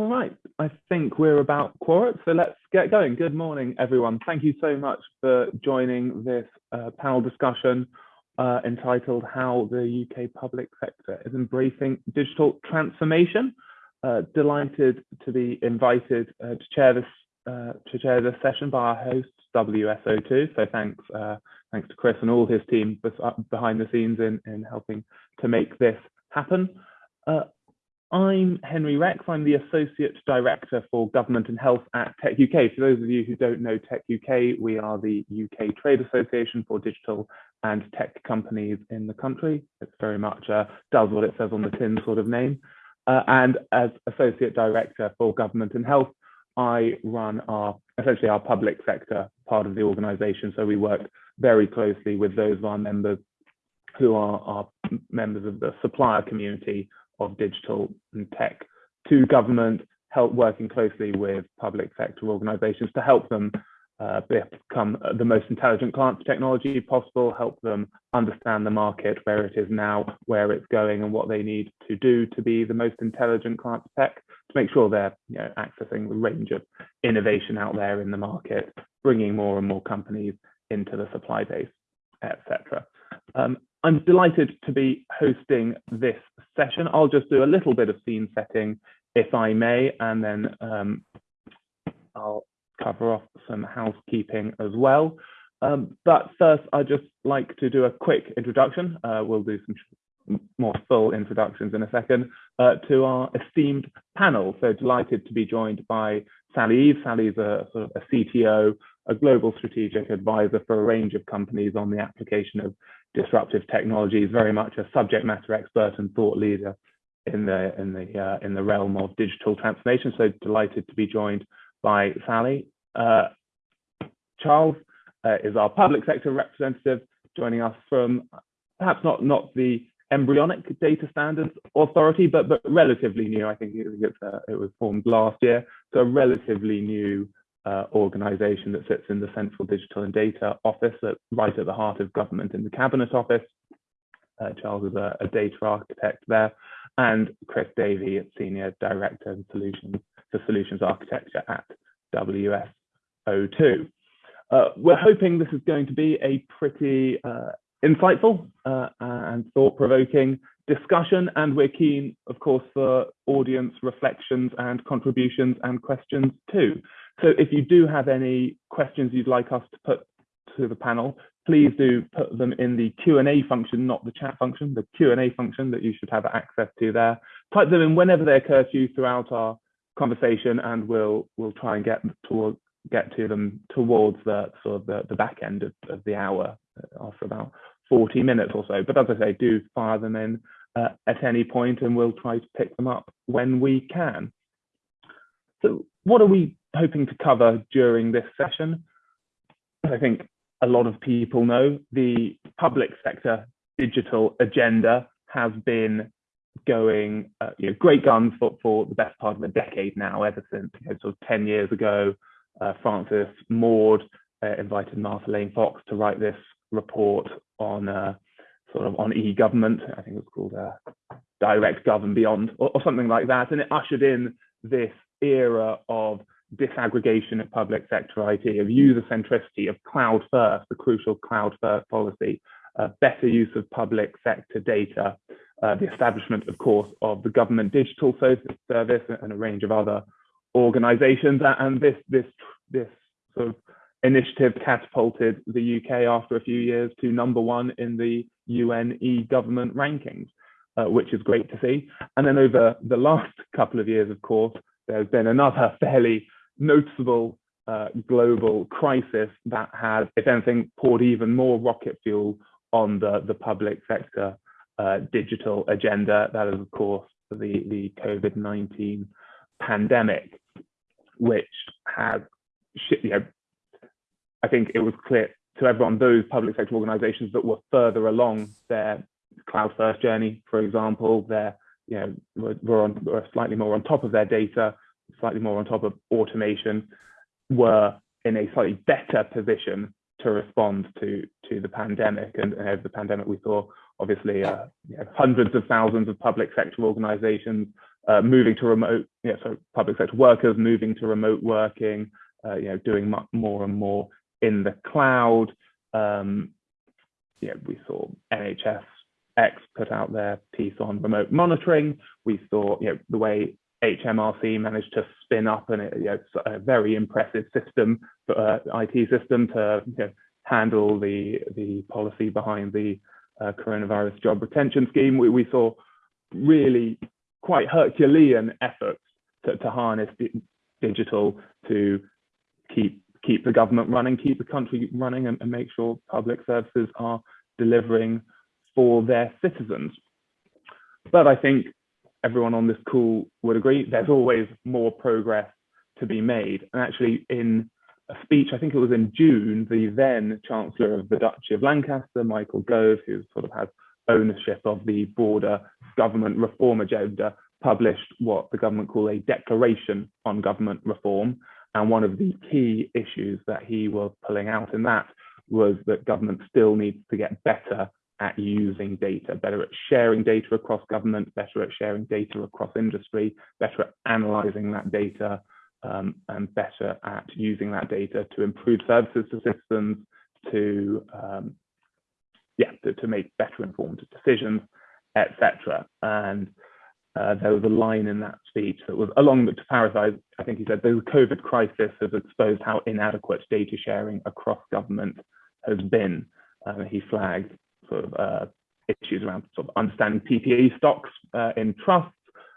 All right, I think we're about quorum, so let's get going. Good morning, everyone. Thank you so much for joining this uh, panel discussion uh, entitled How the UK Public Sector is Embracing Digital Transformation. Uh, delighted to be invited uh, to chair this uh, to chair this session by our host WSO2. So thanks uh, thanks to Chris and all his team behind the scenes in in helping to make this happen. I'm Henry Rex. I'm the Associate Director for Government and Health at Tech UK. For those of you who don't know Tech UK, we are the UK trade association for digital and tech companies in the country. It's very much uh, does what it says on the tin sort of name. Uh, and as Associate Director for Government and Health, I run our essentially our public sector part of the organisation. So we work very closely with those of our members who are, are members of the supplier community of digital and tech to government, help working closely with public sector organizations to help them uh, become the most intelligent client technology possible, help them understand the market, where it is now, where it's going, and what they need to do to be the most intelligent client tech to make sure they're you know, accessing the range of innovation out there in the market, bringing more and more companies into the supply base, etc. Um, I'm delighted to be hosting this session. I'll just do a little bit of scene setting, if I may, and then um, I'll cover off some housekeeping as well. Um, but first, I'd just like to do a quick introduction. Uh, we'll do some more full introductions in a second uh, to our esteemed panel. So delighted to be joined by Sally Eve. Sally's a sort of a CTO, a global strategic advisor for a range of companies on the application of disruptive technologies, very much a subject matter expert and thought leader in the in the uh, in the realm of digital transformation. So delighted to be joined by Sally. Uh, Charles uh, is our public sector representative, joining us from perhaps not not the embryonic data standards authority, but but relatively new. I think it, uh, it was formed last year, so a relatively new uh, organization that sits in the Central Digital and Data Office, at, right at the heart of government in the Cabinet Office. Uh, Charles is a, a, data architect there, and Chris Davey, Senior Director of Solutions for Solutions Architecture at WSO2. Uh, we're hoping this is going to be a pretty uh, insightful uh, and thought-provoking discussion, and we're keen, of course, for audience reflections and contributions and questions too. So if you do have any questions you'd like us to put to the panel, please do put them in the Q&A function, not the chat function, the Q&A function that you should have access to there. Type them in whenever they occur to you throughout our conversation and we'll we'll try and get toward get to them towards the sort of the, the back end of, of the hour uh, after about 40 minutes or so. But as I say, do fire them in uh, at any point and we'll try to pick them up when we can. So what are we hoping to cover during this session. I think a lot of people know the public sector digital agenda has been going uh, you know, great guns for, for the best part of a decade now, ever since you know, sort of 10 years ago, uh, Francis Maude uh, invited Martha Lane Fox to write this report on uh, sort of on e-government. I think it was called uh, Direct Gov and Beyond or, or something like that. And it ushered in this era of disaggregation of public sector IT, of user centricity, of cloud first, the crucial cloud first policy, uh, better use of public sector data, uh, the establishment, of course, of the government digital service and a range of other organizations. And this, this, this sort of initiative catapulted the UK after a few years to number one in the UN e-government rankings, uh, which is great to see. And then over the last couple of years, of course, there's been another fairly noticeable uh, global crisis that has, if anything, poured even more rocket fuel on the, the public sector uh, digital agenda. That is, of course, the, the COVID-19 pandemic, which has, you know, I think it was clear to everyone, those public sector organizations that were further along their cloud first journey, for example, they're, you know, on, were slightly more on top of their data, slightly more on top of automation, were in a slightly better position to respond to to the pandemic. And, and over the pandemic, we saw obviously uh, you know, hundreds of thousands of public sector organizations uh, moving to remote, yeah, so public sector workers moving to remote working, uh, you know, doing more and more in the cloud. Um, yeah, we saw NHS X put out their piece on remote monitoring. We saw, you know, the way HMRC managed to spin up you know, a very impressive system, uh, IT system to you know, handle the the policy behind the uh, coronavirus job retention scheme. We, we saw really quite Herculean efforts to, to harness digital to keep keep the government running, keep the country running, and, and make sure public services are delivering for their citizens. But I think everyone on this call would agree there's always more progress to be made. And actually, in a speech, I think it was in June, the then Chancellor of the Duchy of Lancaster, Michael Gove, who sort of has ownership of the broader government reform agenda, published what the government call a declaration on government reform. And one of the key issues that he was pulling out in that was that government still needs to get better at using data, better at sharing data across government, better at sharing data across industry, better at analyzing that data, um, and better at using that data to improve services to citizens, to um, yeah, to, to, make better informed decisions, etc. And uh, there was a line in that speech that was along the to paraphrase, I think he said the COVID crisis has exposed how inadequate data sharing across government has been. Uh, he flagged sort of uh, issues around sort of understanding PPE stocks uh, in trusts,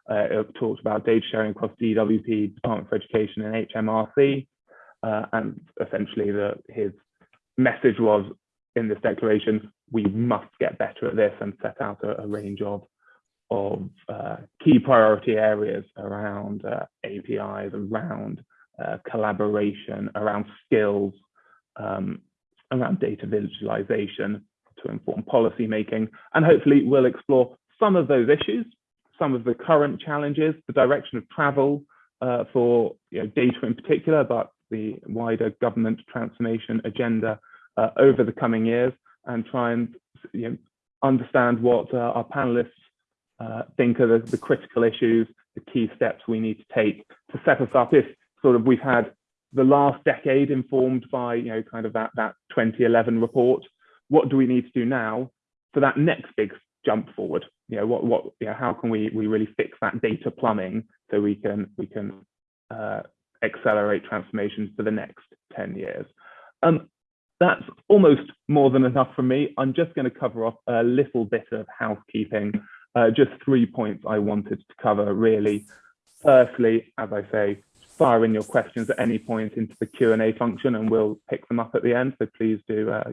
uh, it talked about data sharing across DWP, Department for Education and HMRC. Uh, and essentially the, his message was in this declaration, we must get better at this and set out a, a range of, of uh, key priority areas around uh, APIs, around uh, collaboration, around skills, um, around data visualization to inform policy making. And hopefully we'll explore some of those issues some of the current challenges, the direction of travel uh, for you know, data in particular, but the wider government transformation agenda uh, over the coming years and try and you know, understand what uh, our panelists uh, think are the, the critical issues, the key steps we need to take to set us up if sort of we've had the last decade informed by you know kind of that that 2011 report what do we need to do now for that next big jump forward? You know what what you know, how can we we really fix that data plumbing so we can we can uh, accelerate transformations for the next 10 years? Um, that's almost more than enough for me. I'm just going to cover off a little bit of housekeeping. Uh, just three points i wanted to cover really. Firstly as i say fire in your questions at any point into the q&a function and we'll pick them up at the end so please do uh,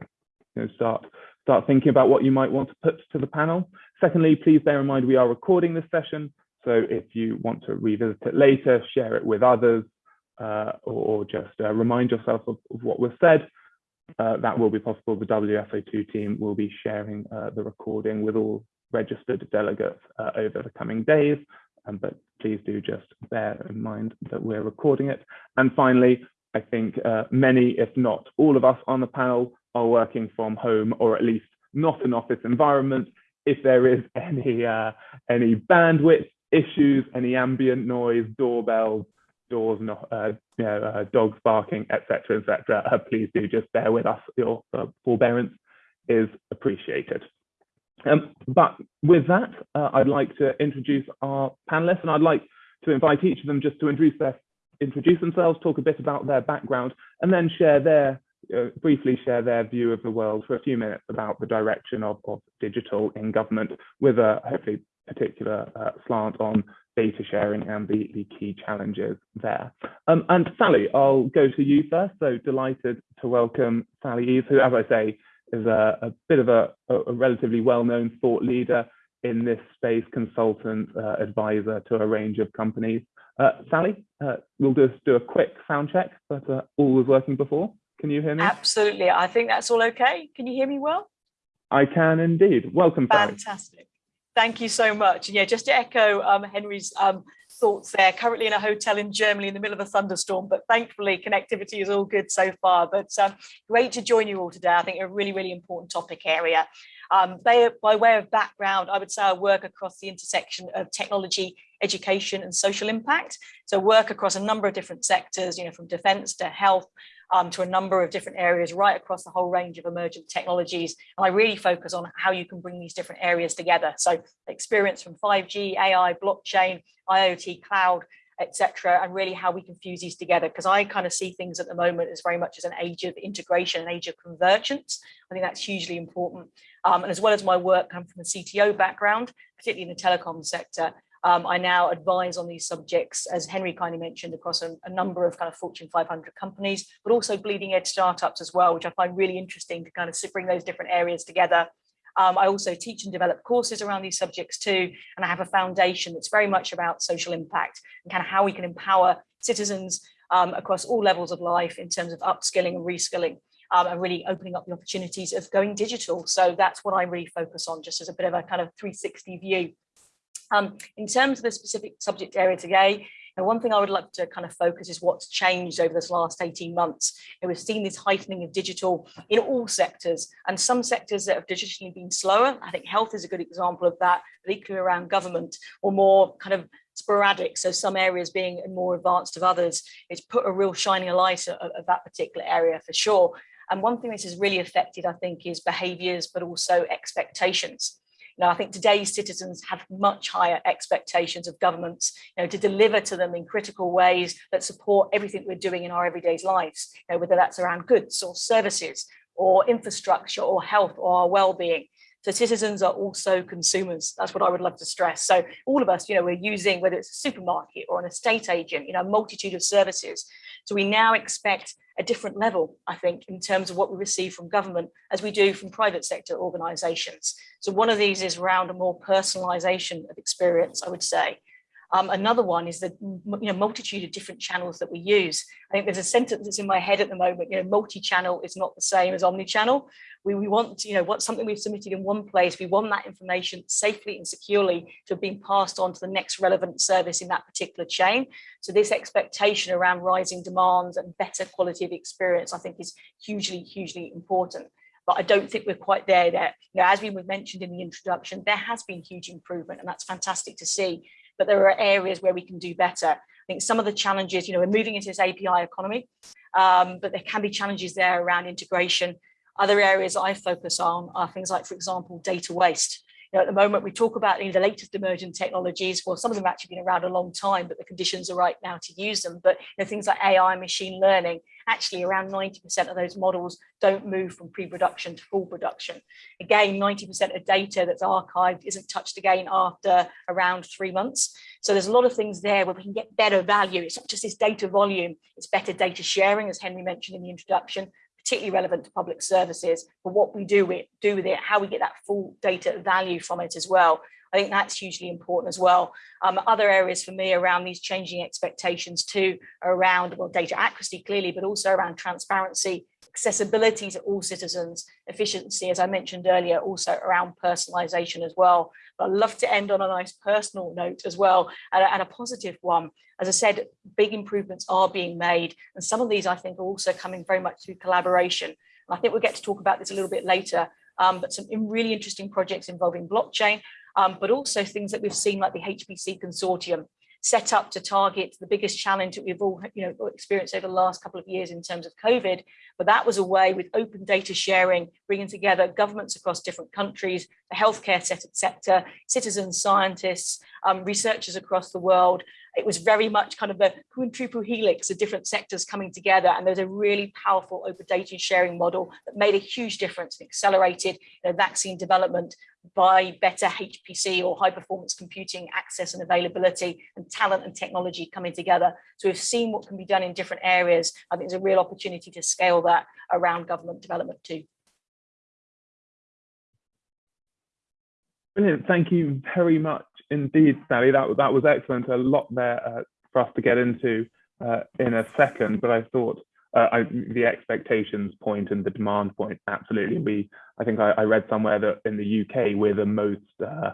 you know, start start thinking about what you might want to put to the panel. Secondly, please bear in mind we are recording this session. So if you want to revisit it later, share it with others, uh, or, just uh, remind yourself of, of, what was said, uh, that will be possible. The WSO2 team will be sharing uh, the recording with all registered delegates uh, over the coming days. Um, but please do just bear in mind that we're recording it. And finally, I think uh, many, if not all of us on the panel are working from home or at least not an office environment. If there is any uh, any bandwidth issues, any ambient noise, doorbells, doors, not, uh, you know, uh, dogs barking, etc., etc., uh, please do just bear with us. Your uh, forbearance is appreciated. Um, but with that, uh, I'd like to introduce our panelists, and I'd like to invite each of them just to introduce their introduce themselves, talk a bit about their background, and then share their uh, briefly share their view of the world for a few minutes about the direction of, of digital in government with a hopefully particular uh, slant on data sharing and the, the key challenges there. Um, and Sally, I'll go to you first. So delighted to welcome Sally Eaves, who, as I say, is a, a bit of a, a relatively well-known thought leader in this space, consultant, uh, advisor to a range of companies. Uh, Sally, uh, we'll just do a quick sound check, but uh, all was working before. Can you hear me? Absolutely. I think that's all okay. Can you hear me well? I can indeed. Welcome, Fantastic. Thank you so much. And yeah, just to echo um, Henry's um, thoughts there, currently in a hotel in Germany in the middle of a thunderstorm, but thankfully connectivity is all good so far. But um, great to join you all today. I think a really, really important topic area. Um, they, by way of background, I would say I work across the intersection of technology, education and social impact. So work across a number of different sectors, you know, from defence to health, um, to a number of different areas right across the whole range of emergent technologies. And I really focus on how you can bring these different areas together. So experience from 5G, AI, blockchain, IoT, cloud, etc., and really how we can fuse these together. Because I kind of see things at the moment as very much as an age of integration, an age of convergence. I think that's hugely important. Um, and as well as my work come from a CTO background, particularly in the telecom sector, um, I now advise on these subjects, as Henry kindly mentioned, across a, a, number of kind of Fortune 500 companies, but also bleeding edge startups as well, which I find really interesting to kind of bring those different areas together. Um, I also teach and develop courses around these subjects too, and I have a foundation that's very much about social impact and kind of how we can empower citizens um, across all levels of life in terms of upskilling and reskilling. Um, and really opening up the opportunities of going digital. So that's what I really focus on, just as a bit of a kind of 360 view. Um, in terms of the specific subject area today, and one thing I would like to kind of focus is what's changed over this last 18 months. And we've seen this heightening of digital in all sectors and some sectors that have digitally been slower. I think health is a good example of that, particularly around government or more kind of sporadic. So some areas being more advanced of others. It's put a real shining light of, of that particular area for sure. And one thing that has really affected, I think, is behaviours, but also expectations. Now, I think today's citizens have much higher expectations of governments, you know, to deliver to them in critical ways that support everything we're doing in our everyday lives, you know, whether that's around goods or services or infrastructure or health or our well-being. So citizens are also consumers. That's what I would love to stress. So all of us, you know, we're using, whether it's a supermarket or an estate agent, you know, a multitude of services. So we now expect a different level, I think, in terms of what we receive from government as we do from private sector organisations. So one of these is around a more personalisation of experience, I would say. Um, another one is the you know, multitude of different channels that we use. I think there's a sentence that's in my head at the moment, you know, multi-channel is not the same as omni-channel. We, we want, you know, what something we've submitted in one place, we want that information safely and securely to have been passed on to the next relevant service in that particular chain. So this expectation around rising demands and better quality of experience, I think is hugely, hugely important but I don't think we're quite there yet. You know, as we mentioned in the introduction, there has been huge improvement and that's fantastic to see, but there are areas where we can do better. I think some of the challenges, you know, we're moving into this API economy, um, but there can be challenges there around integration other areas I focus on are things like, for example, data waste. You know, at the moment, we talk about you know, the latest emerging technologies. Well, some of them have actually been around a long time, but the conditions are right now to use them. But you know, things like AI, machine learning, actually around 90% of those models don't move from pre-production to full production. Again, 90% of data that's archived isn't touched again after around three months. So there's a lot of things there where we can get better value. It's not just this data volume, it's better data sharing, as Henry mentioned in the introduction, particularly relevant to public services, but what we do with, do with it, how we get that full data value from it as well. I think that's hugely important as well. Um, other areas for me around these changing expectations too, around well, data accuracy clearly, but also around transparency, accessibility to all citizens, efficiency, as I mentioned earlier, also around personalization as well. But I'd love to end on a nice personal note as well, and a, and a positive one. As I said, big improvements are being made, and some of these I think are also coming very much through collaboration. And I think we'll get to talk about this a little bit later, um, but some really interesting projects involving blockchain, um, but also things that we've seen like the HPC consortium set up to target the biggest challenge that we've all you know experienced over the last couple of years in terms of COVID. But that was a way with open data sharing, bringing together governments across different countries, the healthcare sector, citizens, scientists, um, researchers across the world, it was very much kind of a quintuple helix of different sectors coming together. And there's a really powerful open data sharing model that made a huge difference and accelerated you know, vaccine development by better HPC or high performance computing access and availability and talent and technology coming together. So we've seen what can be done in different areas. I think there's a real opportunity to scale that around government development too. Brilliant. Thank you very much indeed, Sally. That, that was excellent. A lot there uh, for us to get into uh, in a second, but I thought uh, I, the expectations point and the demand point, absolutely. We, I think I, I read somewhere that in the UK we're the most, uh,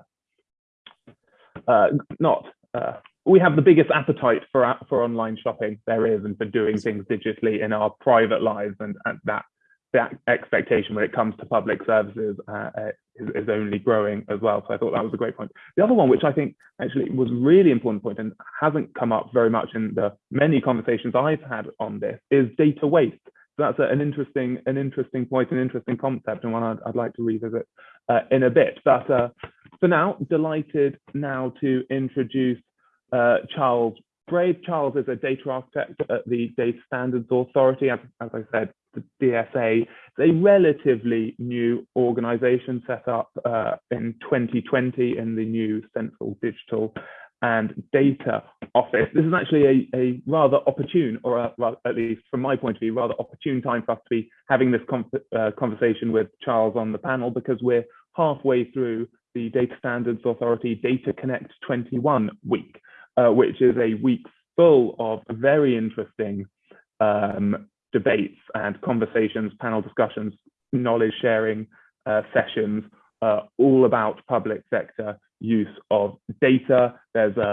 uh, not, uh, we have the biggest appetite for for online shopping there is and for doing things digitally in our private lives and, and that that expectation when it comes to public services uh, is, is, only growing as well. So I thought that was a great point. The other one, which I think actually was really important point and hasn't come up very much in the many conversations I've had on this, is data waste. So that's an interesting, an interesting point, an interesting concept, and one I'd, I'd like to revisit uh, in a bit. But uh, for now, delighted now to introduce uh, Charles Baird. Charles is a data architect at the Data Standards Authority. As, as I said, the DSA is a relatively new organization set up uh, in 2020 in the new Central Digital and Data Office. This is actually a, a rather opportune, or a, well, at least from my point of view, rather opportune time for us to be having this uh, conversation with Charles on the panel because we're halfway through the Data Standards Authority Data Connect 21 week, uh, which is a week full of very interesting um, debates and conversations, panel discussions, knowledge sharing uh, sessions, uh, all about public sector use of data. There's a,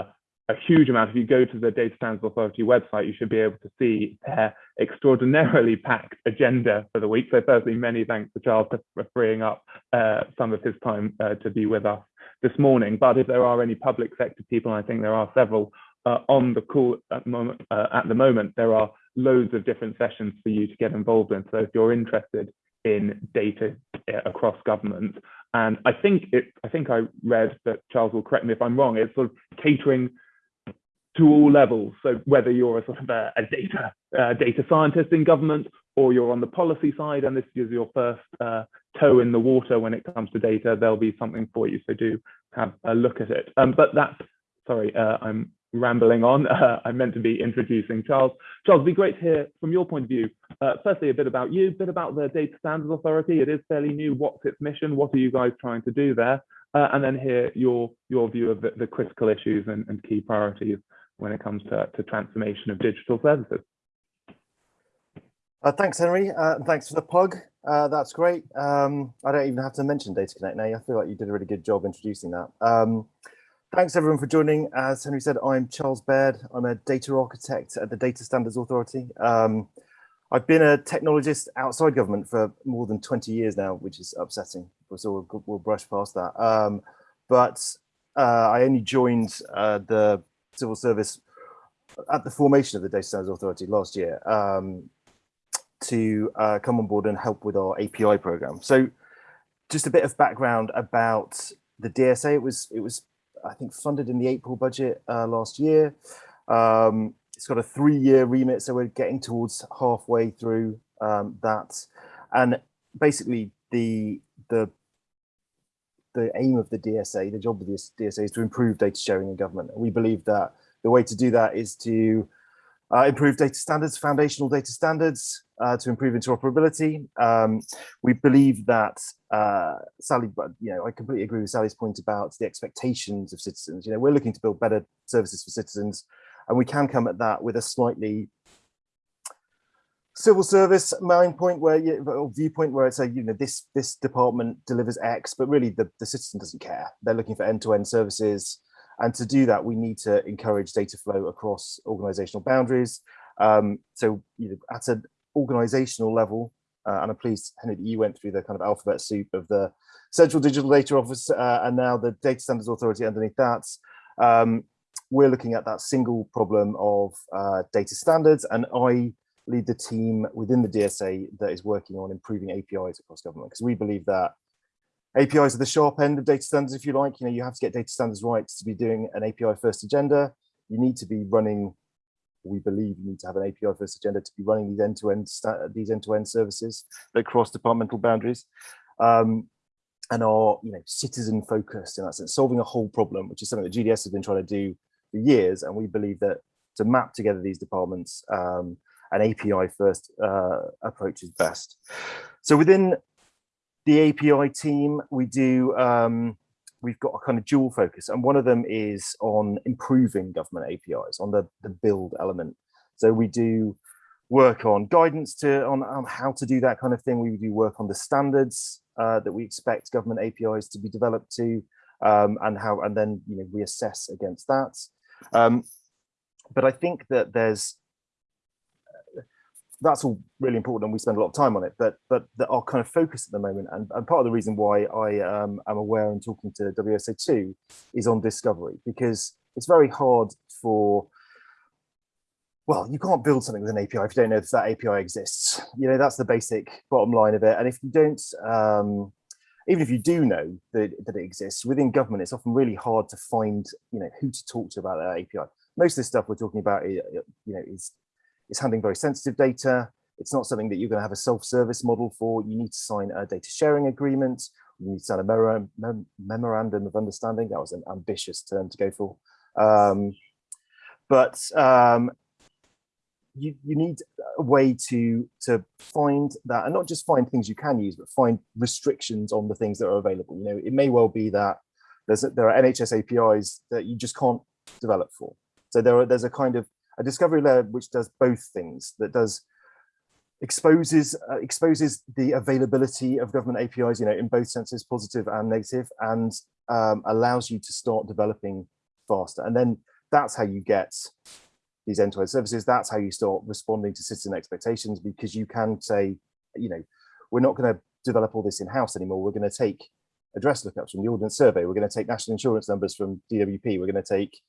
a huge amount. If you go to the Data Standards Authority website, you should be able to see their extraordinarily packed agenda for the week. So firstly, many thanks to Charles for freeing up uh, some of his time uh, to be with us this morning. But if there are any public sector people, I think there are several uh, on the call at the moment, uh, at the moment, there are loads of different sessions for you to get involved in. So if you're interested in data uh, across government, and I think it, I think I read that Charles will correct me if I'm wrong. It's sort of catering to all levels. So whether you're a sort of a, a data uh, data scientist in government, or you're on the policy side, and this is your first uh, toe in the water when it comes to data, there'll be something for you. So do have a look at it. Um, but that's sorry, uh, I'm rambling on. Uh, I meant to be introducing Charles. Charles, it'd be great to hear from your point of view, uh, firstly, a bit about you, a bit about the Data Standards Authority. It is fairly new. What's its mission? What are you guys trying to do there? Uh, and then hear your, your view of the, the critical issues and, and, key priorities when it comes to, to transformation of digital services. Uh, thanks, Henry. Uh, thanks for the plug. Uh, that's great. Um, I don't even have to mention Data Connect now. I feel like you did a really good job introducing that. Um, Thanks everyone for joining. As Henry said, I'm Charles Baird. I'm a data architect at the Data Standards Authority. Um, I've been a technologist outside government for more than 20 years now, which is upsetting. So we'll, we'll brush past that. Um, but uh, I only joined uh, the civil service at the formation of the Data Standards Authority last year um, to uh, come on board and help with our API program. So just a bit of background about the DSA. It was it was I think funded in the April budget uh, last year. Um, it's got a three-year remit, so we're getting towards halfway through um, that. And basically, the the the aim of the DSA, the job of the DSA, is to improve data sharing in government. And we believe that the way to do that is to uh, improve data standards, foundational data standards, uh, to improve interoperability. Um, we believe that uh, Sally, you know, I completely agree with Sally's point about the expectations of citizens. You know, we're looking to build better services for citizens, and we can come at that with a slightly civil service mind point where you or viewpoint where it's a you know this this department delivers X, but really the, the citizen doesn't care. They're looking for end-to-end -end services. And to do that, we need to encourage data flow across organizational boundaries. Um, so you know, at an organizational level, uh, and I'm pleased, Henry, that you went through the kind of alphabet soup of the Central Digital Data Office uh, and now the Data Standards Authority underneath that. Um, we're looking at that single problem of uh, data standards, and I lead the team within the DSA that is working on improving APIs across government because we believe that APIs are the sharp end of data standards, if you like. You know, you have to get data standards right to be doing an API first agenda. You need to be running, we believe you need to have an API first agenda to be running these end-to-end -end, these end-to-end -end services that cross departmental boundaries. Um, and are you know citizen focused in that sense, solving a whole problem, which is something that GDS has been trying to do for years. And we believe that to map together these departments, um, an API first uh, approach is best. So within the API team, we do, um, we've got a kind of dual focus and one of them is on improving government APIs on the, the build element. So we do work on guidance to on, on how to do that kind of thing. We do work on the standards uh, that we expect government APIs to be developed to um, and how and then you know we assess against that. Um, but I think that there's that's all really important and we spend a lot of time on it but but the, our kind of focus at the moment and, and part of the reason why i um, am aware and talking to wso2 is on discovery because it's very hard for well you can't build something with an api if you don't know if that api exists. You know that's the basic bottom line of it and if you don't um, even if you do know that, that it exists within government it's often really hard to find you know who to talk to about that api most of the stuff we're talking about you know is it's handling very sensitive data. It's not something that you're going to have a self-service model for. You need to sign a data sharing agreement. You need to sign a memorandum of understanding. That was an ambitious term to go for. Um, but um, you, you need a way to, to find that, and not just find things you can use, but find restrictions on the things that are available. You know, it may well be that there's there are NHS APIs that you just can't develop for. So there are, there's a kind of a discovery layer which does both things that does exposes uh, exposes the availability of government APIs you know in both senses positive and negative and um, allows you to start developing faster. And then that's how you get these end-to-end -end services. That's how you start responding to citizen expectations because you can say you know we're not going to develop all this in-house anymore. We're going to take address lookups from the ordnance survey. We're going to take national insurance numbers from DWP we're going to take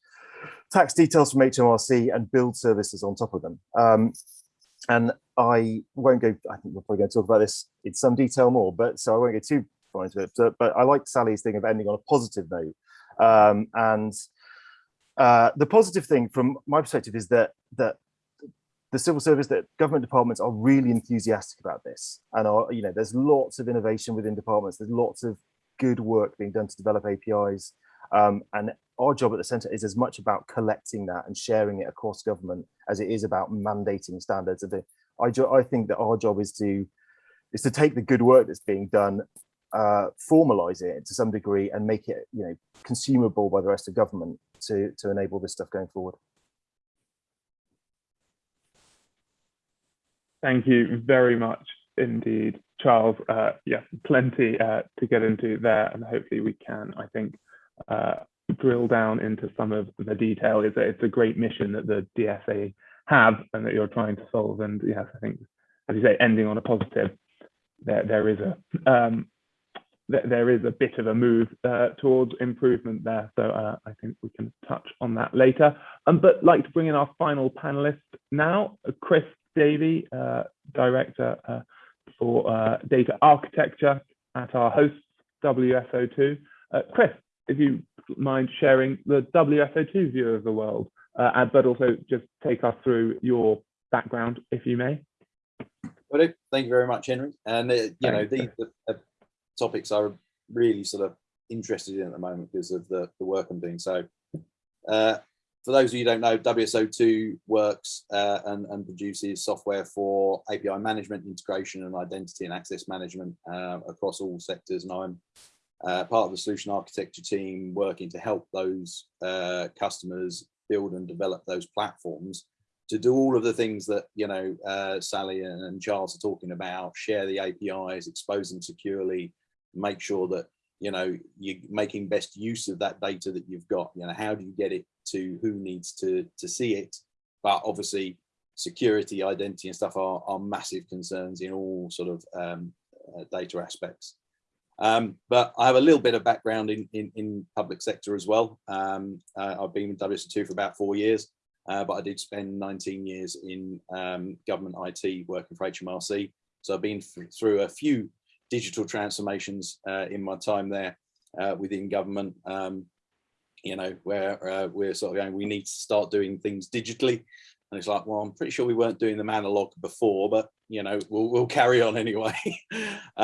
tax details from HMRC and build services on top of them. Um, and I won't go, I think we're probably going to talk about this in some detail more, but so I won't get too far into it. But, but I like Sally's thing of ending on a positive note. Um, and uh, the positive thing from my perspective is that that the civil service, that government departments are really enthusiastic about this. And are, you know, there's lots of innovation within departments. There's lots of good work being done to develop APIs. Um, and our job at the centre is as much about collecting that and sharing it across government as it is about mandating standards. I, I think that our job is to is to take the good work that's being done, uh, formalize it to some degree, and make it you know consumable by the rest of government to to enable this stuff going forward. Thank you very much indeed, Charles. Uh, yeah, plenty uh, to get into there, and hopefully we can, I think, uh, drill down into some of the detail is that it's a great mission that the DSA have and that you're trying to solve. And yes, I think, as you say, ending on a positive, there there is a um, there is a bit of a move uh, towards improvement there. So uh, I think we can touch on that later. Um, but like to bring in our final panelist now, Chris Davey, uh, Director uh, for uh, Data Architecture at our host, WSO2. Uh, Chris, if you mind sharing the WSO2 view of the world, uh, but also just take us through your background, if you may. Well, thank you very much, Henry. And uh, you know, these the, topics I'm really sort of interested in at the moment because of the, the work I'm doing. So, uh, for those of you who don't know, WSO2 works uh, and, and, produces software for API management, integration, and identity and access management uh, across all sectors. And I'm uh, part of the solution architecture team working to help those uh, customers build and develop those platforms to do all of the things that you know uh, Sally and Charles are talking about, share the APIs, expose them securely, make sure that you know you're making best use of that data that you've got. You know, how do you get it to who needs to to see it? But obviously, security, identity, and stuff are are massive concerns in all sort of um, uh, data aspects. Um, but I have a little bit of background in, in, in public sector as well. Um, uh, I've been with WSO2 for about four years, uh, but I did spend 19 years in um, government IT working for HMRC. So I've been through a few digital transformations uh, in my time there uh, within government, um, you know, where uh, we're sort of going, we need to start doing things digitally. And it's like, well, I'm pretty sure we weren't doing them analog before, but, you know, we'll, we'll carry on anyway.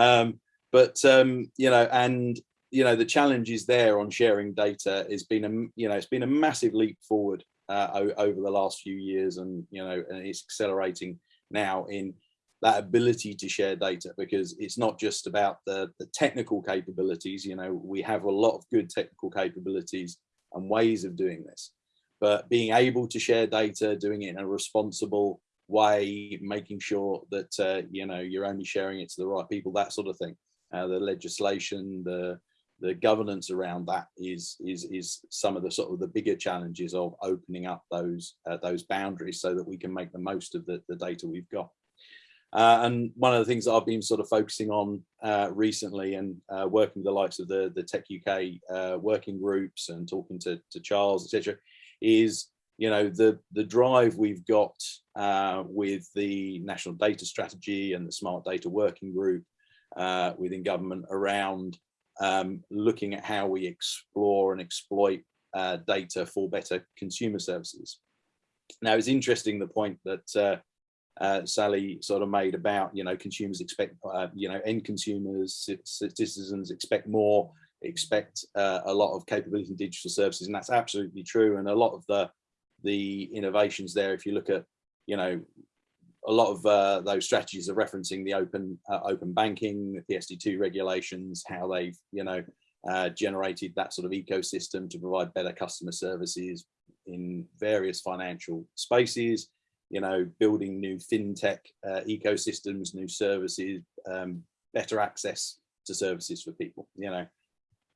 but um, you know, and you know, the challenge is there on sharing data. Has been a you know, it's been a massive leap forward uh, over the last few years, and you know, and it's accelerating now in that ability to share data because it's not just about the, the technical capabilities. You know we have a lot of good technical capabilities and ways of doing this. But being able to share data doing it in a responsible way making sure that uh, you know you're only sharing it to the right people that sort of thing uh, the legislation, the the governance around that is is is some of the sort of the bigger challenges of opening up those uh, those boundaries so that we can make the most of the, the data we've got. Uh, and one of the things that I've been sort of focusing on uh, recently and uh, working with the likes of the, the Tech UK uh, working groups and talking to, to Charles, etc., is you know the the drive we've got uh, with the national data strategy and the smart data working group uh, within government around um, looking at how we explore and exploit data for better consumer services. Now it's interesting the point that uh, Sally sort of made about, you know, consumers expect, uh, you know, end consumers, citizens expect more, expect uh, a lot of capability in digital services, and that's absolutely true. And a lot of the the innovations there, if you look at, you know, a lot of uh, those strategies are referencing the open uh, open banking, the PSD2 regulations, how they've, you know, uh, generated that sort of ecosystem to provide better customer services in various financial spaces you know, building new fintech uh, ecosystems, new services, um, better access to services for people, you know.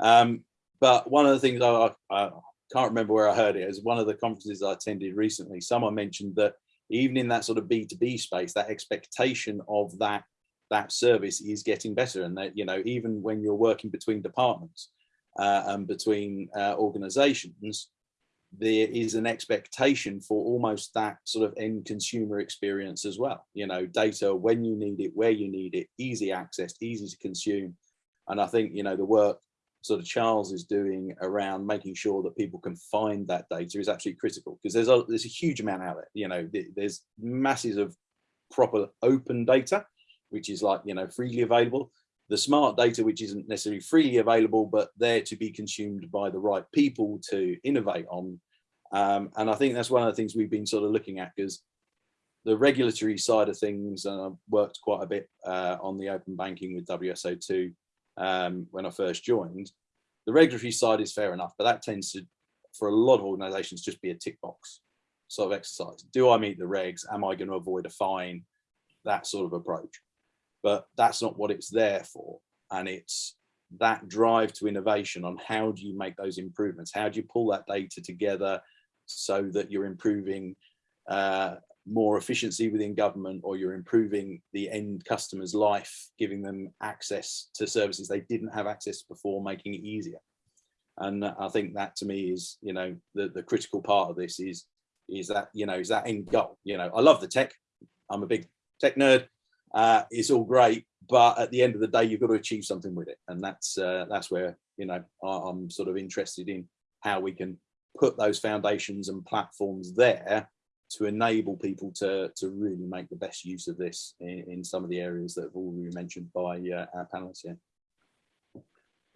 Um, but one of the things I, I, can't remember where I heard it is one of the conferences I attended recently, someone mentioned that even in that sort of B2B space, that expectation of that that service is getting better and that, you know, even when you're working between departments uh, and between uh, organizations, there is an expectation for almost that sort of end consumer experience as well. You know, data when you need it, where you need it, easy access, easy to consume. And I think, you know, the work sort of Charles is doing around making sure that people can find that data is absolutely critical because there's a there's a huge amount out there. You know, there's masses of proper open data, which is like, you know, freely available. The smart data, which isn't necessarily freely available, but there to be consumed by the right people to innovate on um, and I think that's one of the things we've been sort of looking at because the regulatory side of things, and I've worked quite a bit uh, on the open banking with WSO2 um, when I first joined. The regulatory side is fair enough, but that tends to, for a lot of organizations, just be a tick box sort of exercise. Do I meet the regs? Am I going to avoid a fine? That sort of approach. But that's not what it's there for. And it's that drive to innovation on how do you make those improvements? How do you pull that data together? so that you're improving uh, more efficiency within government or you're improving the end customer's life, giving them access to services they didn't have access before, making it easier. And I think that to me is, you know, the, the critical part of this is, is that, you know, is that end goal. You know, I love the tech. I'm a big tech nerd. Uh, it's all great, but at the end of the day, you've got to achieve something with it. And that's, uh, that's where, you know, I'm sort of interested in how we can put those foundations and platforms there to enable people to to really make the best use of this in, in some of the areas that have already been mentioned by uh, our panelists here.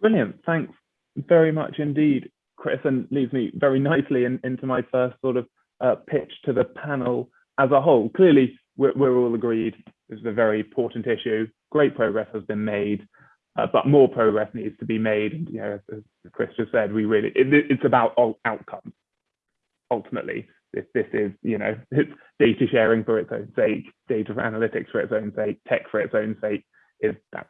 Brilliant, thanks very much indeed, Chris, and leads me very nicely in, into my first sort of uh, pitch to the panel as a whole. Clearly, we're, we're all agreed this is a very important issue. Great progress has been made uh, but more progress needs to be made. And, you know, as Chris just said, we really, it, it's about outcomes. Ultimately, this, this is, you know, it's data sharing for its own sake, data analytics for its own sake, tech for its own sake, is that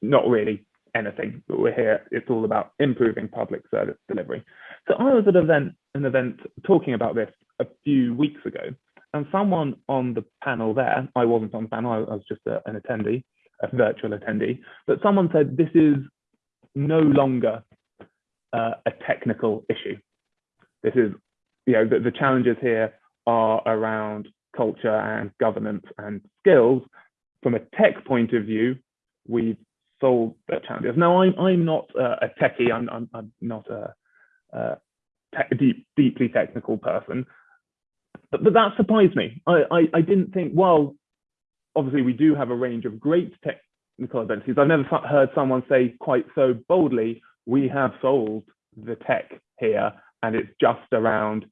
not really anything, but we're here, it's all about improving public service delivery. So I was at an event, an event talking about this a few weeks ago, and someone on the panel there, I wasn't on the panel, I was just a, an attendee, a virtual attendee, but someone said this is no longer uh, a technical issue. This is, you know, the, the challenges here are around culture and governance and skills. From a tech point of view, we've solved the challenges. Now, I'm, I'm not uh, a techie, I'm, I'm, I'm not a, a te deep, deeply technical person, but, but that surprised me. I, I, I didn't think, well, obviously we do have a range of great technical abilities. I've never heard someone say quite so boldly, we have solved the tech here and it's just around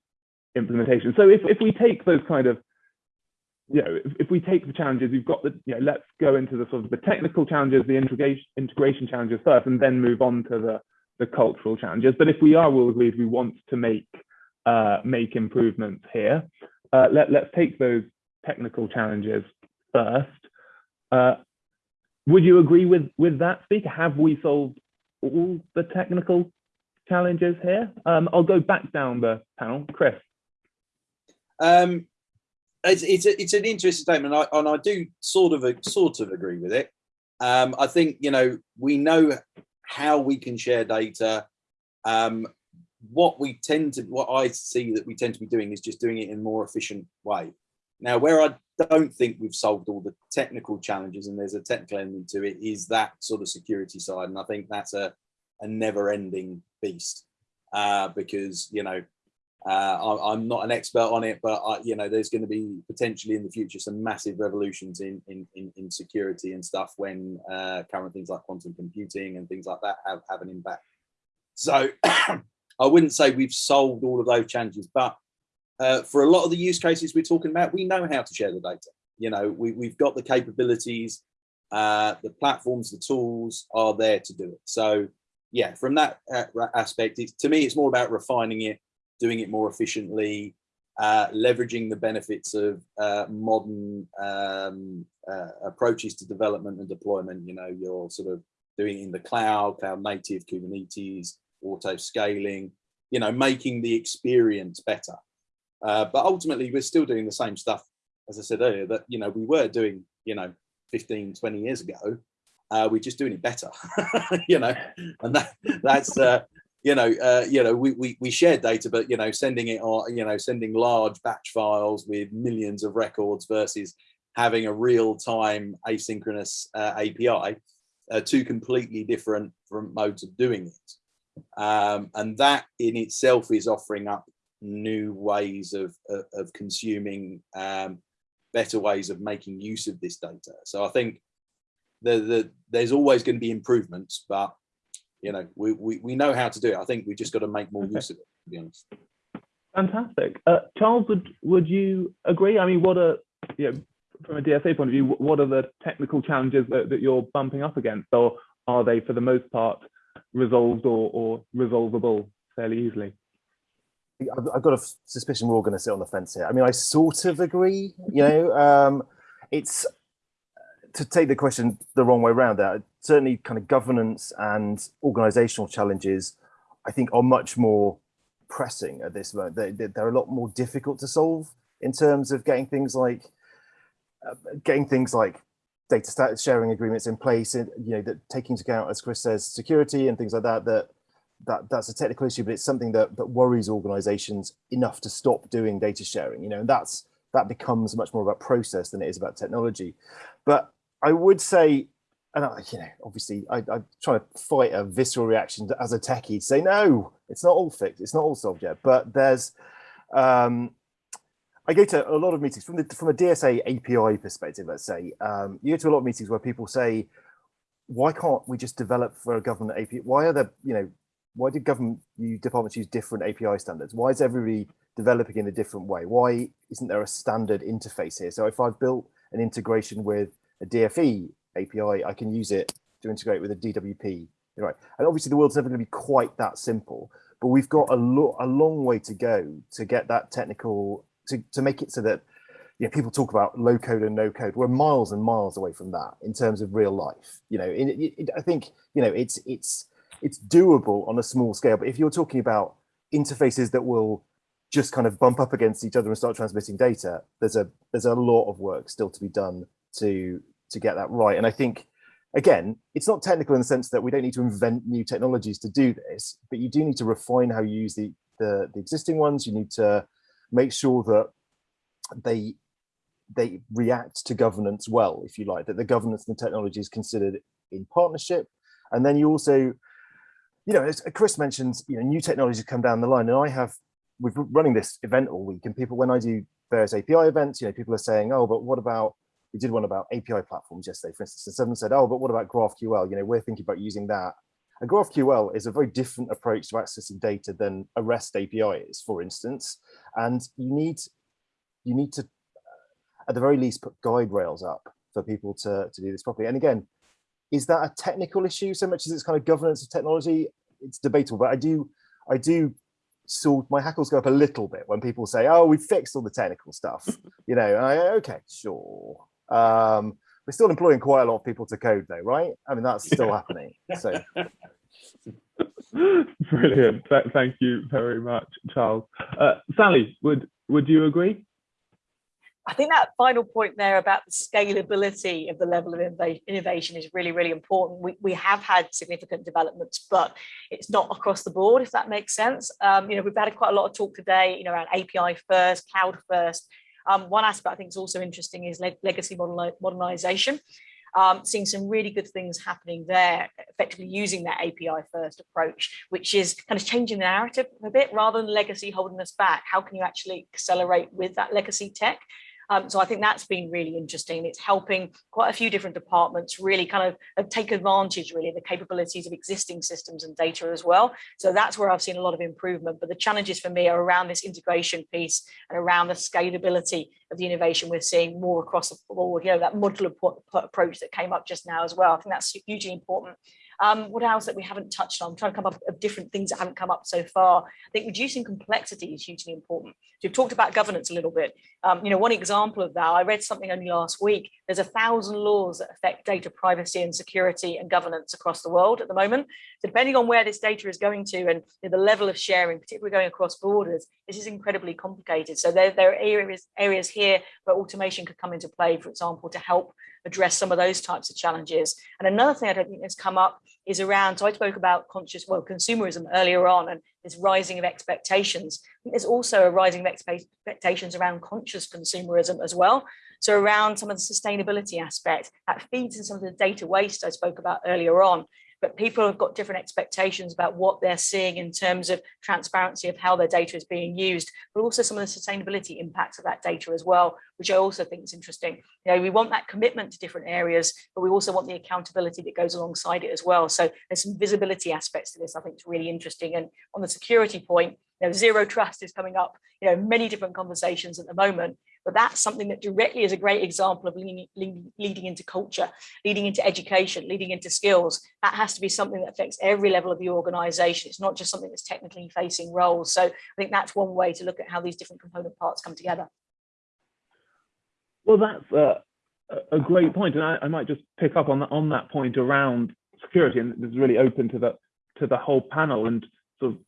implementation. So if, if we take those kind of, you know, if, if we take the challenges, we've got the, you know, let's go into the sort of the technical challenges, the integration, integration challenges first, and then move on to the, the cultural challenges. But if we are all agreed we want to make, uh, make improvements here, uh, let, let's take those technical challenges first. Uh, would you agree with, with that, Speaker? Have we solved all the technical challenges here? Um, I'll go back down the panel. Chris. Um, it's it's, a, it's an interesting statement, and I, and I do sort of sort of agree with it. Um, I think you know we know how we can share data. Um, what we tend to, what I see that we tend to be doing is just doing it in a more efficient way. Now, where I don't think we've solved all the technical challenges, and there's a technical element to it, is that sort of security side, and I think that's a a never-ending beast uh, because you know uh, I, am not an expert on it, but I, you know, there's going to be potentially in the future some massive revolutions in in in, in security and stuff when uh, current things like quantum computing and things like that have have an impact. So I wouldn't say we've solved all of those challenges, but uh, for a lot of the use cases we're talking about, we know how to share the data. You know, we, we've got the capabilities, uh, the platforms, the tools are there to do it. So yeah, from that uh, aspect, to me, it's more about refining it doing it more efficiently, uh, leveraging the benefits of uh, modern um, uh, approaches to development and deployment. You know, you're sort of doing it in the cloud, cloud native, Kubernetes, auto scaling, you know, making the experience better. Uh, but ultimately, we're still doing the same stuff, as I said earlier, that, you know, we were doing, you know, 15, 20 years ago. Uh, we're just doing it better, you know, and that that's uh, you know, uh, you know, we, we, we share data, but, you know, sending it on, you know, sending large batch files with millions of records versus having a real time asynchronous uh, API, uh, two completely different modes of doing it. Um, and that in itself is offering up new ways of, of, of consuming um, better ways of making use of this data. So I think the, the, there's always going to be improvements, but you know, we, we, we know how to do it. I think we just got to make more okay. use of it, to be honest. Fantastic. Uh, Charles, would, would you agree? I mean, what are, you know, from a DSA point of view, what are the technical challenges that, that you're bumping up against? Or are they, for the most part, resolved or, or resolvable fairly easily? I've got a suspicion we're all going to sit on the fence here. I mean, I sort of agree, you know, um, it's to take the question the wrong way around that certainly kind of governance and organizational challenges i think are much more pressing at this moment. They, they're a lot more difficult to solve in terms of getting things like uh, getting things like data sharing agreements in place and you know that taking into account as chris says security and things like that that that that's a technical issue but it's something that that worries organizations enough to stop doing data sharing you know and that's that becomes much more about process than it is about technology. But I would say, and I, you know, obviously I, I try to fight a visceral reaction to, as a techie to say, no, it's not all fixed. It's not all solved yet, but there's, um, I go to a lot of meetings from the from a DSA API perspective, let's say, um, you go to a lot of meetings where people say, why can't we just develop for a government API? Why are there, you know, why did government departments use different API standards? Why is everybody developing in a different way? Why isn't there a standard interface here? So if I've built an integration with a DFE API, I can use it to integrate with a DWP. Right. And obviously the world's never going to be quite that simple, but we've got a, lo a long way to go to get that technical, to, to make it so that you know, people talk about low code and no code. We're miles and miles away from that in terms of real life. You know, it, it, I think, you know, it's, it's, it's doable on a small scale, but if you're talking about interfaces that will just kind of bump up against each other and start transmitting data, there's a, there's a lot of work still to be done to to get that right. And I think, again, it's not technical in the sense that we don't need to invent new technologies to do this, but you do need to refine how you use the, the, the existing ones. You need to make sure that they they react to governance well, if you like, that the governance and the technology is considered in partnership. And then you also, you know, as Chris mentions, you know, new technologies come down the line. And I have, we've been running this event all week and people, when I do various API events, you know, people are saying, oh, but what about we did one about API platforms yesterday, for instance, and someone said, oh, but what about GraphQL? You know, we're thinking about using that. And GraphQL is a very different approach to accessing data than a REST API is, for instance. And you need, you need to, uh, at the very least, put guide rails up for people to, to do this properly. And again, is that a technical issue so much as it's kind of governance of technology? It's debatable, but I do, I do so my hackles go up a little bit when people say, oh, we fixed all the technical stuff, you know, I, okay, sure. Um, we're still employing quite a lot of people to code though, right? I mean, that's still happening. So. Brilliant. Th thank you very much, Charles. Uh, Sally, would would you agree? I think that final point there about the scalability of the level of innovation is really, really important. We, we have had significant developments, but it's not across the board, if that makes sense. Um, you know, we've had quite a lot of talk today, you know, around API first, cloud first. Um, one aspect I think is also interesting is le legacy modernization um, seeing some really good things happening there, effectively using that API first approach, which is kind of changing the narrative a bit rather than legacy holding us back. How can you actually accelerate with that legacy tech? Um, so I think that's been really interesting. It's helping quite a few different departments really kind of take advantage really of the capabilities of existing systems and data as well. So that's where I've seen a lot of improvement. But the challenges for me are around this integration piece and around the scalability of the innovation we're seeing more across the board, you know, that modular approach that came up just now as well. I think that's hugely important. Um, what else that we haven't touched on? I'm trying to come up with different things that haven't come up so far. I think reducing complexity is hugely important. So we've talked about governance a little bit. Um, you know, one example of that, I read something only last week. There's a thousand laws that affect data privacy and security and governance across the world at the moment. So depending on where this data is going to and the level of sharing, particularly going across borders, this is incredibly complicated. So there, there are areas, areas here where automation could come into play, for example, to help address some of those types of challenges. And another thing I don't think has come up is around, so I spoke about conscious, well, consumerism earlier on and this rising of expectations. there's also a rising of expectations around conscious consumerism as well. So around some of the sustainability aspect that feeds in some of the data waste I spoke about earlier on but people have got different expectations about what they're seeing in terms of transparency of how their data is being used, but also some of the sustainability impacts of that data as well, which I also think is interesting. You know, we want that commitment to different areas, but we also want the accountability that goes alongside it as well. So there's some visibility aspects to this I think is really interesting. And on the security point, you know, zero trust is coming up, you know, many different conversations at the moment, but that's something that directly is a great example of leading, leading into culture, leading into education, leading into skills. That has to be something that affects every level of the organization. It's not just something that's technically facing roles. So I think that's one way to look at how these different component parts come together. Well, that's uh, a, a great point, and I, I, might just pick up on that on that point around security, and this is really open to the to the whole panel, and sort of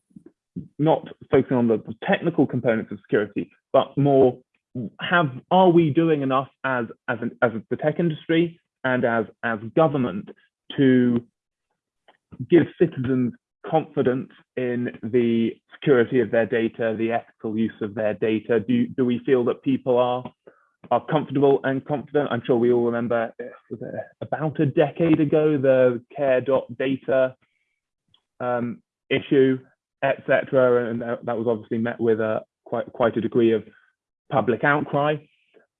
not focusing on the technical components of security, but more have are we doing enough as as an, as the tech industry and as as government to give citizens confidence in the security of their data, the ethical use of their data? Do do we feel that people are are comfortable and confident? I'm sure we all remember about a decade ago the care.data um, issue, etc., and that, that was obviously met with a quite quite a degree of public outcry,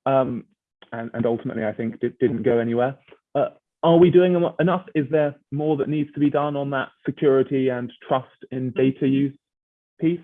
um, and, and, ultimately I think it didn't go anywhere. Uh, are we doing enough? Is there more that needs to be done on that security and trust in data use piece?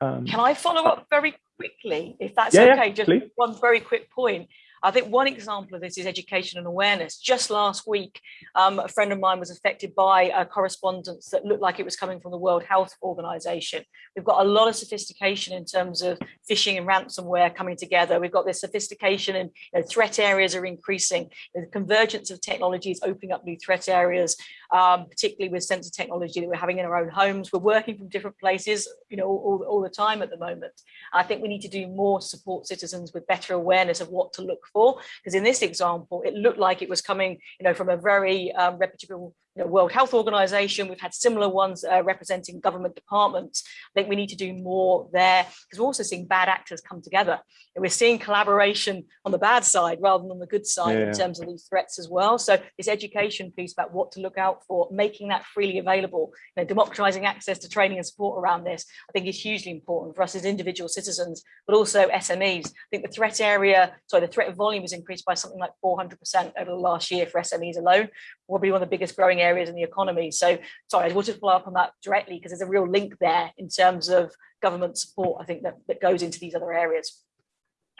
Um, Can I follow up very quickly, if that's yeah, okay? Just please. one very quick point. I think one example of this is education and awareness. Just last week, um, a friend of mine was affected by a correspondence that looked like it was coming from the World Health Organization. We've got a lot of sophistication in terms of phishing and ransomware coming together. We've got this sophistication and you know, threat areas are increasing. The convergence of technologies opening up new threat areas, um, particularly with sensor technology that we're having in our own homes. We're working from different places, you know, all, all the time at the moment. I think we need to do more to support citizens with better awareness of what to look for. Because in this example, it looked like it was coming, you know, from a very um, reputable you know, World Health Organization. We've had similar ones uh, representing government departments. I think we need to do more there because we're also seeing bad actors come together. And we're seeing collaboration on the bad side rather than on the good side yeah. in terms of these threats as well. So this education piece about what to look out for, making that freely available, you know, democratizing access to training and support around this, I think is hugely important for us as individual citizens, but also SMEs. I think the threat area, sorry, the threat volume has increased by something like 400% over the last year for SMEs alone, probably one of the biggest growing areas in the economy. So sorry, I wanted to follow up on that directly because there's a real link there in terms of government support, I think that, that goes into these other areas.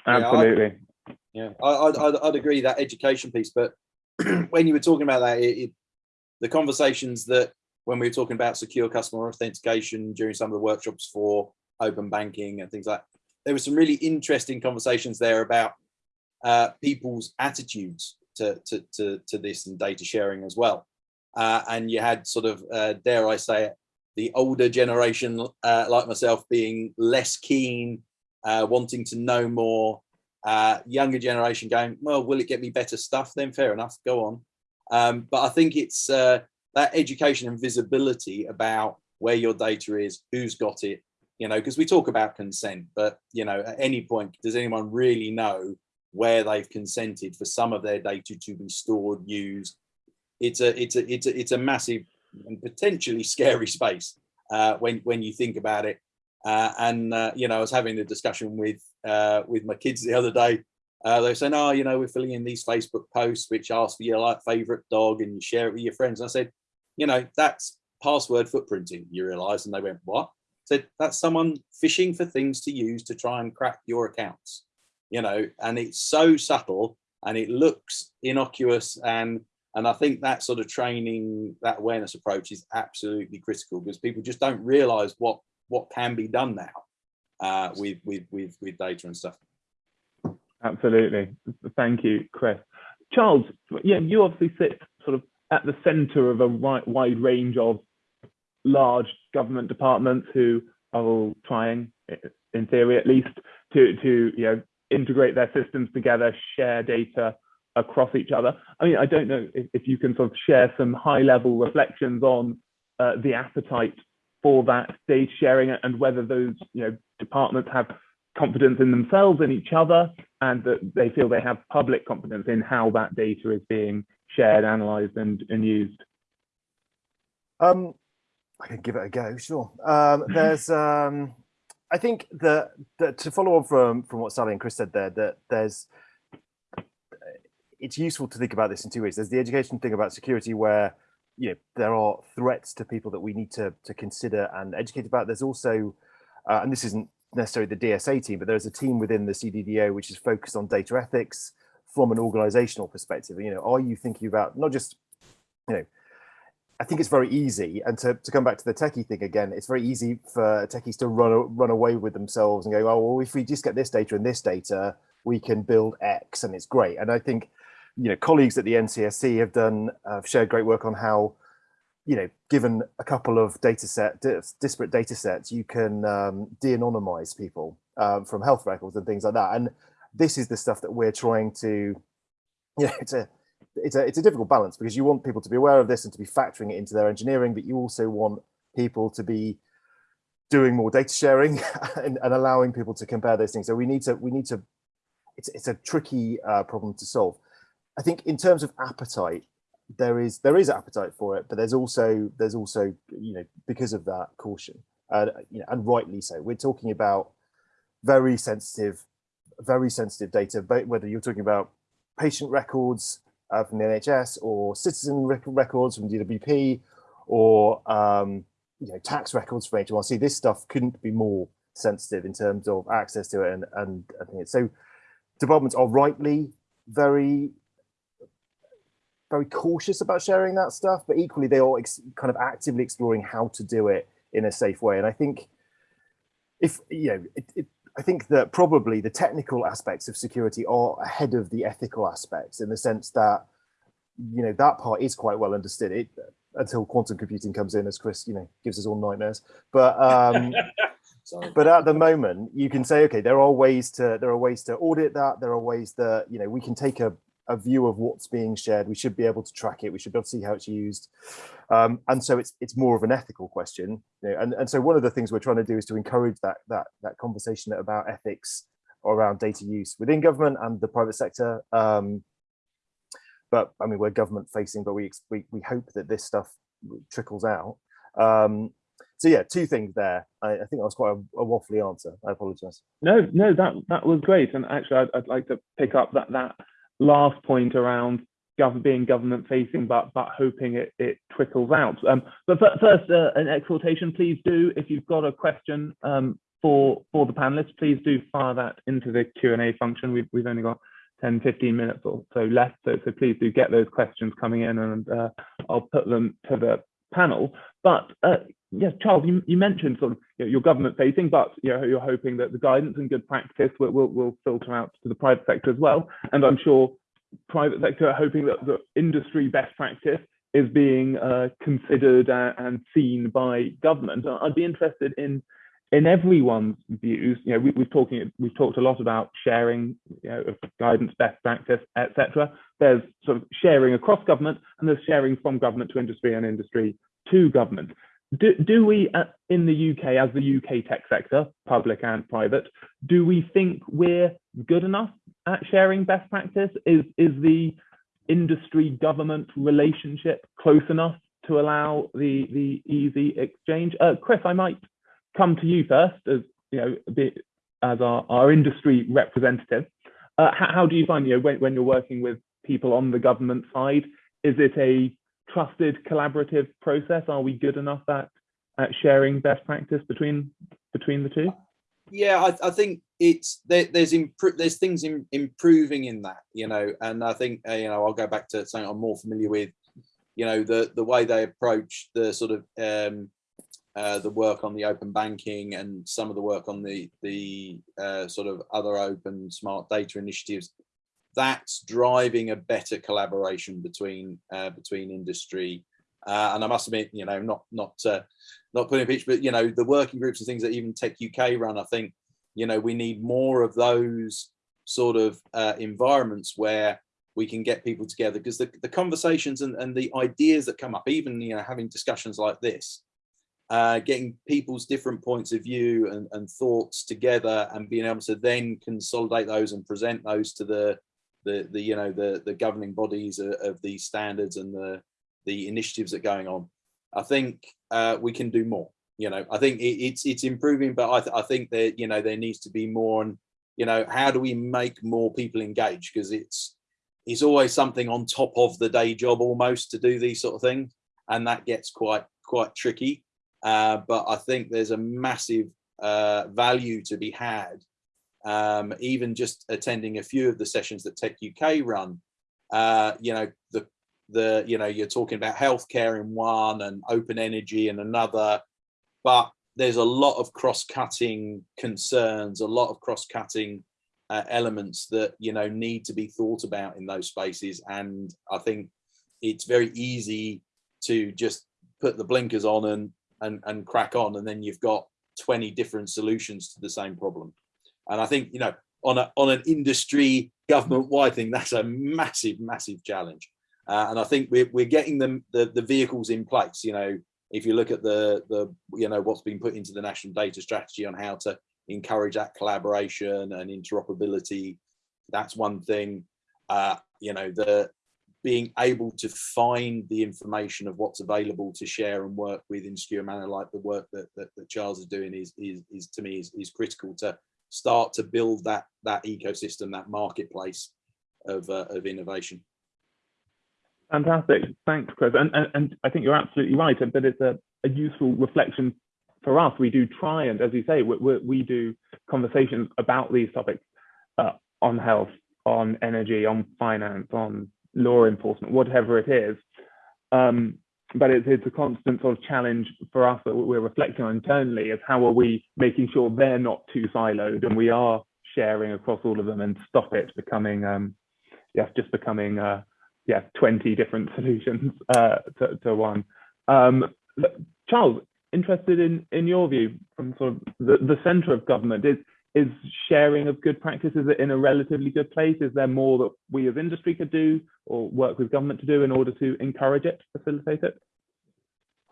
Absolutely. Yeah, I, would I'd, I'd agree that education piece, but when you were talking about that, it, it, the conversations that when we were talking about secure customer authentication during some of the workshops for open banking and things like that, there were some really interesting conversations there about uh, people's attitudes to, to, to, to, this and data sharing as well. Uh, and you had sort of, uh, dare I say it, the older generation uh, like myself being less keen, uh, wanting to know more, uh, younger generation going, well, will it get me better stuff? Then fair enough, go on. Um, but I think it's uh, that education and visibility about where your data is, who's got it, you know, because we talk about consent, but you know, at any point, does anyone really know where they've consented for some of their data to be stored, used? It's a, it's a, it's a, it's a massive and potentially scary space uh, when when you think about it. Uh, and uh, you know, I was having a discussion with uh, with my kids the other day. Uh, they were saying, "Oh, you know, we're filling in these Facebook posts which ask for your like favorite dog, and you share it with your friends." And I said, "You know, that's password footprinting." You realise? And they went, "What?" I said, "That's someone fishing for things to use to try and crack your accounts." You know, and it's so subtle and it looks innocuous and and I think that sort of training, that awareness approach is absolutely critical because people just don't realize what what can be done now uh, with, with, with, with data and stuff. Absolutely. Thank you, Chris. Charles, yeah, you obviously sit sort of at the center of a wide range of large government departments who are all trying, in theory at least, to, to you know, integrate their systems together, share data across each other. I mean, I don't know if, if you can sort of share some high level reflections on uh, the appetite for that data sharing and whether those you know departments have confidence in themselves and each other and that they feel they have public confidence in how that data is being shared analyzed and, and used. Um i can give it a go sure. Um there's um i think that, that to follow on from from what sally and chris said there that there's it's useful to think about this in two ways there's the education thing about security where you know there are threats to people that we need to to consider and educate about. There's also, uh, and this isn't necessarily the DSA team, but there's a team within the CDDO which is focused on data ethics from an organizational perspective. You know, are you thinking about not just, you know, I think it's very easy, and to, to come back to the techie thing again, it's very easy for techies to run run away with themselves and go, oh, well, if we just get this data and this data, we can build X, and it's great. And I think you know, colleagues at the NCSC have done, uh, shared great work on how, you know, given a couple of data set, disparate data sets, you can um, de-anonymize people um, from health records and things like that. And this is the stuff that we're trying to, you know, it's a, it's a, it's a difficult balance because you want people to be aware of this and to be factoring it into their engineering, but you also want people to be doing more data sharing and, and allowing people to compare those things. So we need to, we need to, it's, it's a tricky uh, problem to solve. I think in terms of appetite, there is there is appetite for it, but there's also there's also you know because of that caution, uh, you know, and rightly so. We're talking about very sensitive, very sensitive data, whether you're talking about patient records uh, from the NHS or citizen rec records from DWP or um, you know tax records from HMRC, this stuff couldn't be more sensitive in terms of access to it and and think so departments are rightly very very cautious about sharing that stuff, but equally they are kind of actively exploring how to do it in a safe way. And I think if, you know, it, it, I think that probably the technical aspects of security are ahead of the ethical aspects in the sense that, you know, that part is quite well understood it until quantum computing comes in as Chris, you know, gives us all nightmares. But um, but at the moment you can say, okay, there are ways to there are ways to audit that. There are ways that, you know, we can take a a view of what's being shared. We should be able to track it. We should be able to see how it's used. Um, and so it's it's more of an ethical question. You know, and, and so one of the things we're trying to do is to encourage that that that conversation about ethics around data use within government and the private sector. Um, but I mean, we're government facing, but we, we, we hope that this stuff trickles out. Um, so yeah, two things there. I, I think that was quite a, a, waffly answer. I apologize. No, no, that that was great. And actually, I'd, I'd like to pick up that that last point around being government facing, but but hoping it, it trickles out. Um, but first, uh, an exhortation, please do, if you've got a question um, for, for the panelists, please do fire that into the Q&A function. We've, we've only got 10, 15 minutes or so left, so, so please do get those questions coming in and uh, I'll put them to the panel. But uh, yes, Charles, you, you mentioned sort of you know, your government facing, but you know, you're hoping that the guidance and good practice will, will, will filter out to the private sector as well. And I'm sure private sector are hoping that the industry best practice is being uh, considered and seen by government. I'd be interested in in everyone's views, you know, we, we've talking we've talked a lot about sharing, you know, of guidance, best practice, etc. There's sort of sharing across government, and there's sharing from government to industry and industry to government. Do, do we, uh, in the UK, as the UK tech sector, public and private, do we think we're good enough at sharing best practice? Is is the industry government relationship close enough to allow the the easy exchange? Uh, Chris, I might come to you first, as you know, as our, our industry representative. Uh, how, how, do you find, you know, when, when you're working with people on the government side, is it a trusted collaborative process? Are we good enough at, at sharing best practice between between the two? Yeah, I, I think it's there, there's there's things in, improving in that, you know, and I think uh, you know I'll go back to something I'm more familiar with, you know, the the way they approach the sort of um, uh, the work on the open banking and some of the work on the the uh, sort of other open smart data initiatives that's driving a better collaboration between uh, between industry. Uh, and I must admit you know not not uh, not putting a pitch but you know the working groups and things that even Tech UK run I think you know we need more of those sort of environments where we can get people together. Because the, the conversations and, and the ideas that come up even you know having discussions like this uh, getting people's different points of view and, and, thoughts together and being able to then consolidate those and present those to the the, the you know the the governing bodies of, of these standards and the the initiatives that are going on. I think uh, we can do more you know. I think it, it's it's improving but I, th I think that you know there needs to be more and you know how do we make more people engage? Because it's it's always something on top of the day job almost to do these sort of things and that gets quite quite tricky uh, but I think there's a massive uh, value to be had. Um, even just attending a few of the sessions that Tech UK run, uh, you know, the the you know you're talking about healthcare in one and open energy in another, but there's a lot of cross-cutting concerns, a lot of cross-cutting uh, elements that you know need to be thought about in those spaces, and I think it's very easy to just put the blinkers on and and, and crack on. And then you've got 20 different solutions to the same problem. And I think, you know, on, a, on an industry government wide thing, that's a massive, massive challenge. Uh, and I think we're, we're getting them the, the vehicles in place. You know, if you look at the, the, you know, what's been put into the national data strategy on how to encourage that collaboration and interoperability, that's one thing. Uh, you know, the, being able to find the information of what's available to share and work with in secure manner like the work that, that, that Charles is doing is, is, is to me is, is critical to start to build that that ecosystem, that marketplace of, uh, of innovation. Fantastic, thanks Chris. And, and, and I think you're absolutely right, but it's a, a useful reflection for us. We do try and, as you say, we, we, we do conversations about these topics uh, on health, on energy, on finance, on law enforcement, whatever it is. Um, but it's, it's a constant sort of challenge for us that we're reflecting on internally is how are we making sure they're not too siloed and we are sharing across all of them and stop it becoming, um, yes, just becoming, uh, yeah, 20 different solutions uh, to, to one. Um, Charles, interested in, in your view from sort of the, the center of government, is, is sharing of good practices in a relatively good place? Is there more that we as industry could do or work with government to do in order to encourage it, facilitate it?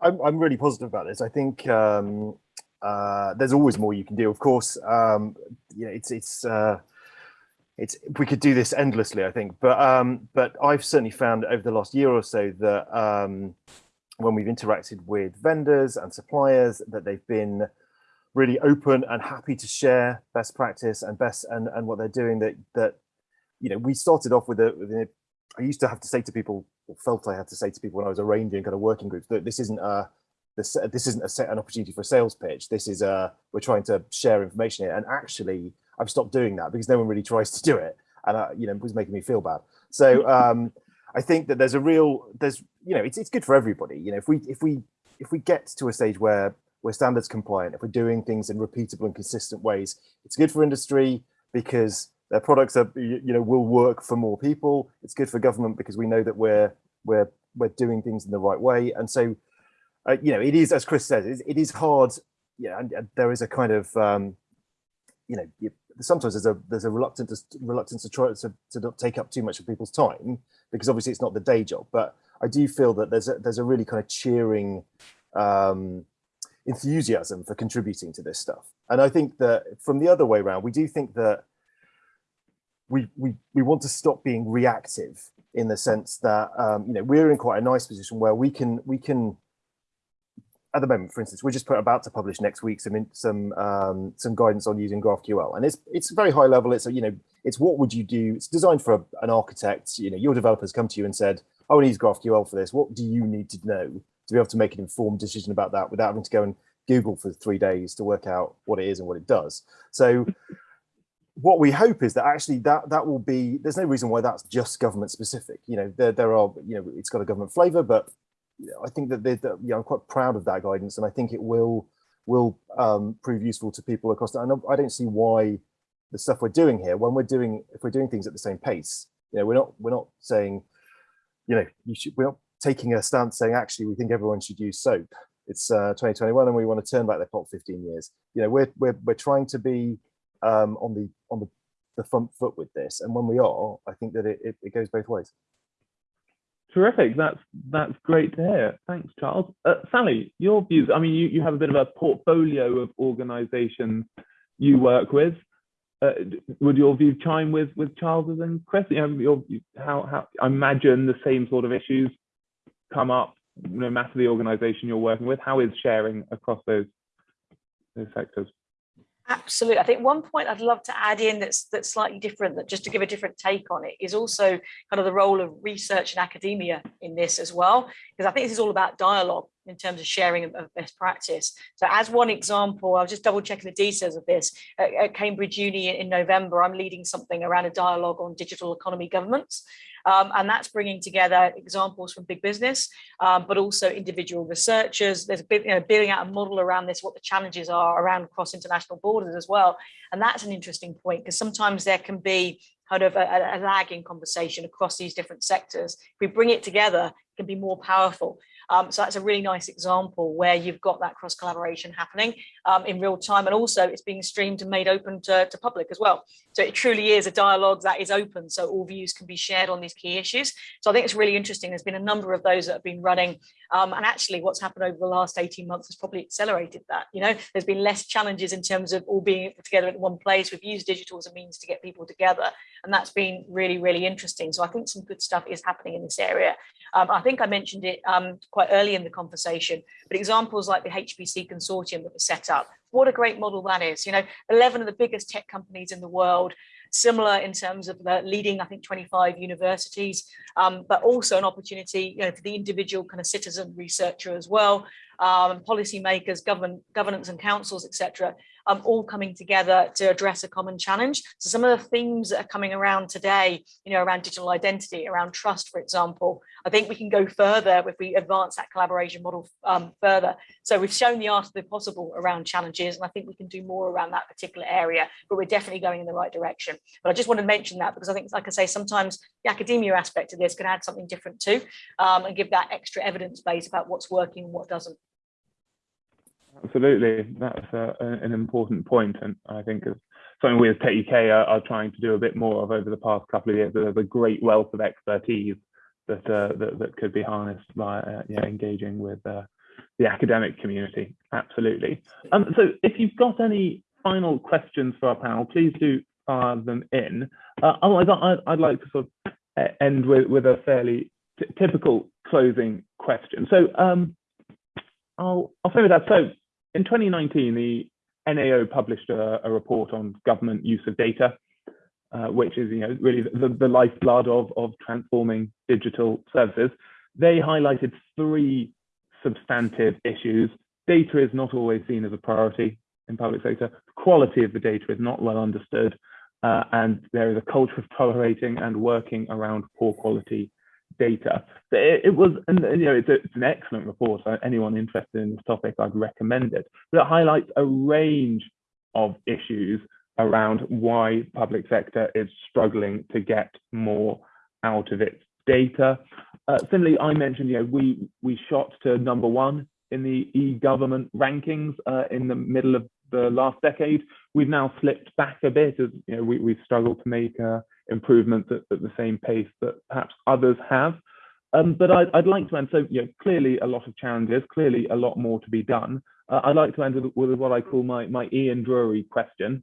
I'm, I'm really positive about this. I think um, uh, there's always more you can do. Of course, um, you know, it's it's uh, it's we could do this endlessly. I think, but um, but I've certainly found over the last year or so that um, when we've interacted with vendors and suppliers, that they've been really open and happy to share best practice and best and, and what they're doing that that you know we started off with a, with a I used to have to say to people or felt I had to say to people when I was arranging kind of working groups that this isn't a this this isn't a set an opportunity for a sales pitch. This is a we're trying to share information here. And actually I've stopped doing that because no one really tries to do it. And uh, you know it was making me feel bad. So um I think that there's a real there's you know it's it's good for everybody. You know if we if we if we get to a stage where we're standards compliant, if we're doing things in repeatable and consistent ways, it's good for industry because their products are, you know, will work for more people. It's good for government because we know that we're we're we're doing things in the right way. And so, uh, you know, it is, as Chris says, it is hard. yeah, and, and there is a kind of um, you know you, sometimes there's a there's a reluctance reluctance to try to, to not take up too much of people's time because obviously it's not the day job. But I do feel that there's a there's a really kind of cheering um, enthusiasm for contributing to this stuff. And I think that from the other way around, we do think that we we we want to stop being reactive in the sense that um, you know we're in quite a nice position where we can we can at the moment, for instance, we're just put, about to publish next week some some um, some guidance on using GraphQL, and it's it's very high level. It's you know it's what would you do? It's designed for a, an architect. You know, your developers come to you and said, "I want to use GraphQL for this. What do you need to know to be able to make an informed decision about that without having to go and Google for three days to work out what it is and what it does?" So. what we hope is that actually that that will be there's no reason why that's just government specific you know there there are you know it's got a government flavor but I think that, that you know, I'm quite proud of that guidance, and I think it will will um, prove useful to people across. The, and I don't see why the stuff we're doing here, when we're doing if we're doing things at the same pace, you know, we're not we're not saying, you know, you should we're not taking a stance saying actually we think everyone should use SOAP. It's uh, 2021 and we want to turn back the clock 15 years. You know, we're we're we're trying to be um, on the on the the front foot with this, and when we are, I think that it, it, it goes both ways. Terrific. That's that's great to hear. Thanks, Charles. Uh, Sally, your views. I mean, you, you have a bit of a portfolio of organisations you work with. Uh, would your view chime with with Charles's and Chris? You know, your, how how I imagine the same sort of issues come up no matter the organisation you're working with. How is sharing across those those sectors? Absolutely. I think one point I'd love to add in that's that's slightly different, that just to give a different take on it, is also kind of the role of research and academia in this as well, because I think this is all about dialogue in terms of sharing of, best practice. So as one example, I was just double checking the details of this at, at Cambridge Uni in November, I'm leading something around a dialogue on digital economy governments. Um, and that's bringing together examples from big business, um, but also individual researchers. There's a bit, you know, building out a model around this, what the challenges are around cross international borders as well. And that's an interesting point because sometimes there can be kind of a, a conversation across these different sectors. If we bring it together, it can be more powerful. Um, so that's a really nice example where you've got that cross collaboration happening um, in real time. And also it's being streamed and made open to, to public as well. So it truly is a dialogue that is open. So all views can be shared on these key issues. So I think it's really interesting. There's been a number of those that have been running. Um, and actually what's happened over the last 18 months has probably accelerated that. You know, there's been less challenges in terms of all being together in one place. We've used digital as a means to get people together. And that's been really, really interesting. So I think some good stuff is happening in this area. Um, I think I mentioned it um, quite early in the conversation, but examples like the HPC consortium that was set up, what a great model that is. You know, 11 of the biggest tech companies in the world, similar in terms of the leading, I think, 25 universities, um, but also an opportunity you know, for the individual kind of citizen researcher as well, um, policymakers, government, governance and councils, etc um, all coming together to address a common challenge. So some of the themes that are coming around today, you know, around digital identity, around trust, for example, I think we can go further if we advance that collaboration model um, further. So we've shown the art of the possible around challenges, and I think we can do more around that particular area, but we're definitely going in the right direction. But I just want to mention that because I think, like I say, sometimes the academia aspect of this can add something different too, um, and give that extra evidence base about what's working and what doesn't. Absolutely, that's uh, an important point, and I think it's something we as Tech UK are, are, trying to do a bit more of over the past couple of years. There's a great wealth of expertise that uh, that, that, could be harnessed by uh, yeah, engaging with uh, the academic community. Absolutely. Um, so, if you've got any final questions for our panel, please do fire them in. Uh, otherwise, I'd, I'd, like to sort of end with, with a fairly typical closing question. So. Um, I'll, I'll say with that. So in 2019, the NAO published a, a report on government use of data, uh, which is you know really the, the lifeblood of, of transforming digital services. They highlighted three substantive issues. Data is not always seen as a priority in public sector. Quality of the data is not well understood, uh, and there is a culture of tolerating and working around poor quality data. It, it was, and you know, it's, a, it's, an excellent report. Anyone interested in this topic, I'd recommend it. But it highlights a range of issues around why public sector is struggling to get more out of its data. Uh, similarly, I mentioned, you know, we we shot to number one in the e-government rankings uh, in the middle of the last decade. We've now slipped back a bit as you know we, we've struggled to make uh, improvements at, at, the same pace that perhaps others have. Um, but I'd, I'd, like to end, so you know, clearly a lot of challenges, clearly a lot more to be done. Uh, I'd like to end with, with, what I call my, my Ian Drury question.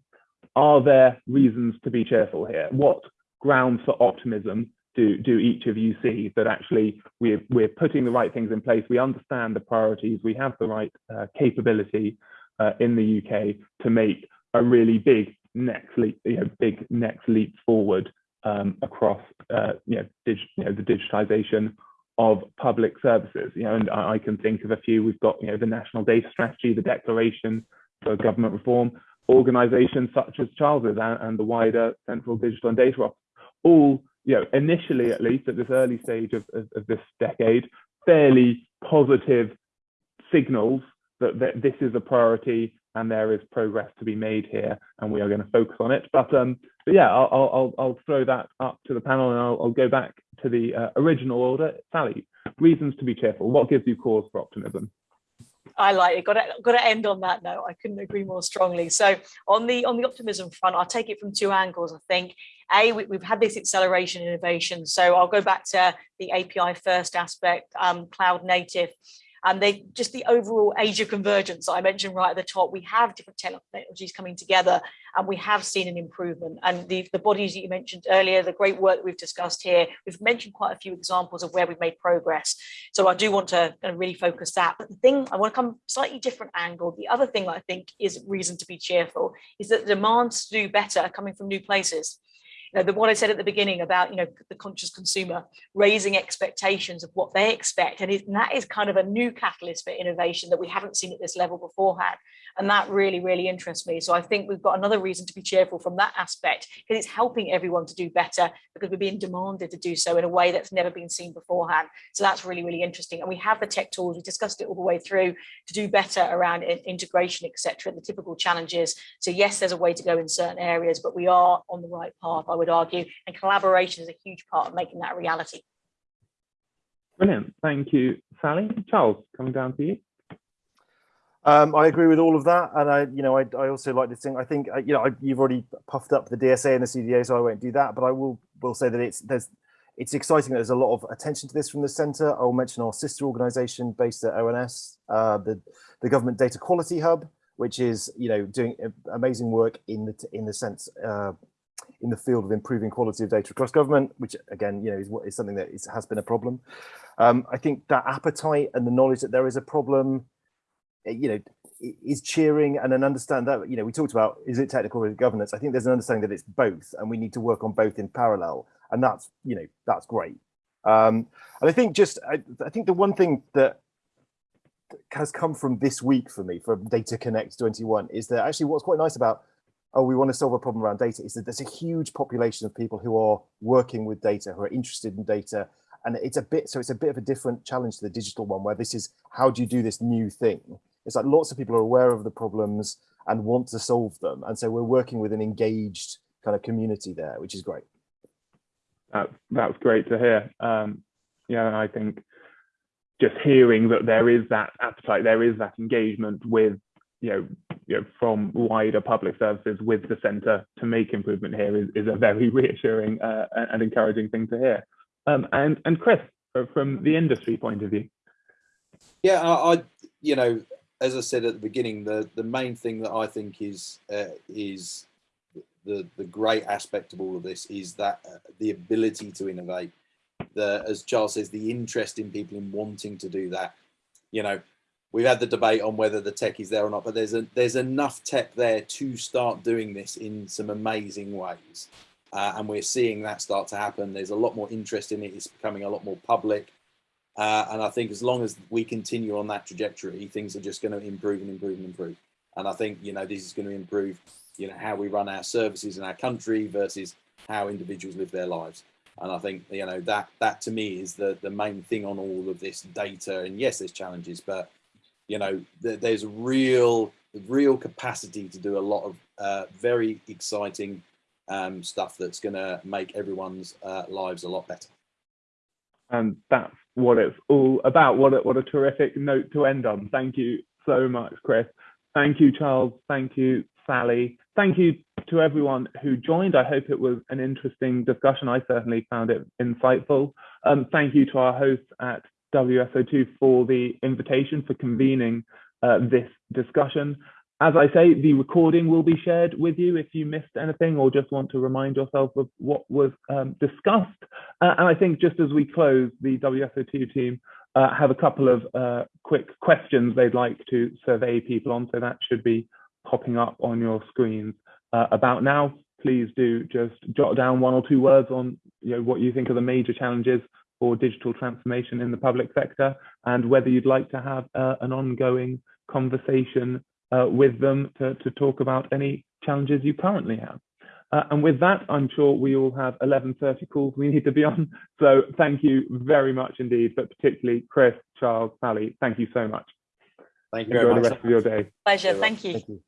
Are there reasons to be cheerful here? What grounds for optimism do, do each of you see that actually we're, we're putting the right things in place, we understand the priorities, we have the right uh, capability uh, in the UK to make a really big next leap, you know, big next leap forward um, across uh, you, know, you know, the digitization of public services. You know, and I, I, can think of a few. We've got you know the National Data Strategy, the Declaration for Government Reform, organisations such as Charles's and, and, the wider Central Digital and Data Office, all you know initially at least at this early stage of, of, of this decade, fairly positive signals that, that this is a priority and there is progress to be made here and we are going to focus on it. But, um, but yeah, I'll, I'll, I'll, throw that up to the panel and I'll, I'll go back to the uh, original order. Sally, reasons to be cheerful. What gives you cause for optimism? I like it. Got to got to end on that note. I couldn't agree more strongly. So on the on the optimism front, I'll take it from two angles. I think a we, have had this acceleration innovation. So I'll go back to the API first aspect, um, cloud native and they just the overall age of convergence I mentioned right at the top. We have different technologies coming together, and we have seen an improvement. And the, the bodies that you mentioned earlier, the great work that we've discussed here, we've mentioned quite a few examples of where we've made progress. So I do want to really focus that. But the thing I want to come slightly different angle. The other thing I think is reason to be cheerful is that the demands to do better are coming from new places you know, the, what I said at the beginning about, you know, the conscious consumer raising expectations of what they expect. And, it, and that is kind of a new catalyst for innovation that we haven't seen at this level beforehand. And that really, really interests me. So I think we've got another reason to be cheerful from that aspect because it's helping everyone to do better because we're being demanded to do so in a way that's never been seen beforehand. So that's really, really interesting. And we have the tech tools, we discussed it all the way through to do better around integration, etc. the typical challenges. So yes, there's a way to go in certain areas, but we are on the right path, I would argue. And collaboration is a huge part of making that a reality. Brilliant. Thank you, Sally. Charles, coming down to you. Um, I agree with all of that, and I, you know, I, I also like to think. I think, uh, you know, I, you've already puffed up the DSA and the CDA, so I won't do that. But I will will say that it's there's it's exciting that there's a lot of attention to this from the centre. I will mention our sister organisation based at ONS, uh, the the Government Data Quality Hub, which is you know doing amazing work in the in the sense uh, in the field of improving quality of data across government, which again, you know, is, what is something that is, has been a problem. Um, I think that appetite and the knowledge that there is a problem you know, is cheering and an understand that, you know, we talked about, is it technical or governance? I think there's an understanding that it's both and we need to work on both in parallel. And that's, you know, that's great. Um, and I think just, I, I think the one thing that has come from this week for me, from Data Connect 21, is that actually what's quite nice about, oh, we want to solve a problem around data, is that there's a huge population of people who are working with data, who are interested in data, and it's a bit, so it's a bit of a different challenge to the digital one, where this is, how do you do this new thing? It's like lots of people are aware of the problems and want to solve them. And so we're working with an engaged kind of community there, which is great. That's, that's great to hear. Um, yeah, I think just hearing that there is that appetite, there is that engagement with, you know, you know from wider public services with the centre to make improvement here is, is a very reassuring uh, and encouraging thing to hear. Um, and, and Chris, from the industry point of view. Yeah, I, I you know, as I said at the beginning, the the main thing that I think is uh, is the the great aspect of all of this is that uh, the ability to innovate. The as Charles says, the interest in people in wanting to do that. You know, we've had the debate on whether the tech is there or not, but there's a there's enough tech there to start doing this in some amazing ways, uh, and we're seeing that start to happen. There's a lot more interest in it. It's becoming a lot more public. Uh, and I think as long as we continue on that trajectory, things are just going to improve and improve and improve. And I think, you know, this is going to improve, you know, how we run our services in our country versus how individuals live their lives. And I think, you know, that that to me is the, the main thing on all of this data. And yes, there's challenges, but, you know, th there's a real, real capacity to do a lot of uh, very exciting um, stuff that's going to make everyone's uh, lives a lot better. And that's what it's all about. What a, what a terrific note to end on. Thank you so much, Chris. Thank you, Charles. Thank you, Sally. Thank you to everyone who joined. I hope it was an interesting discussion. I certainly found it insightful. Um, thank you to our hosts at WSO2 for the invitation for convening uh, this discussion. As I say, the recording will be shared with you if you missed anything or just want to remind yourself of what was um, discussed. Uh, and I think just as we close, the WSO2 team uh, have a couple of uh, quick questions they'd like to survey people on. So that should be popping up on your screens uh, about now. Please do just jot down one or two words on you know, what you think are the major challenges for digital transformation in the public sector and whether you'd like to have uh, an ongoing conversation uh, with them to, to talk about any challenges you currently have. Uh, and with that, I'm sure we all have 11.30 calls we need to be on. So thank you very much indeed, but particularly Chris, Charles, Sally, thank you so much. Thank you Enjoy very the rest of your day. Pleasure. Thank you. Thank you.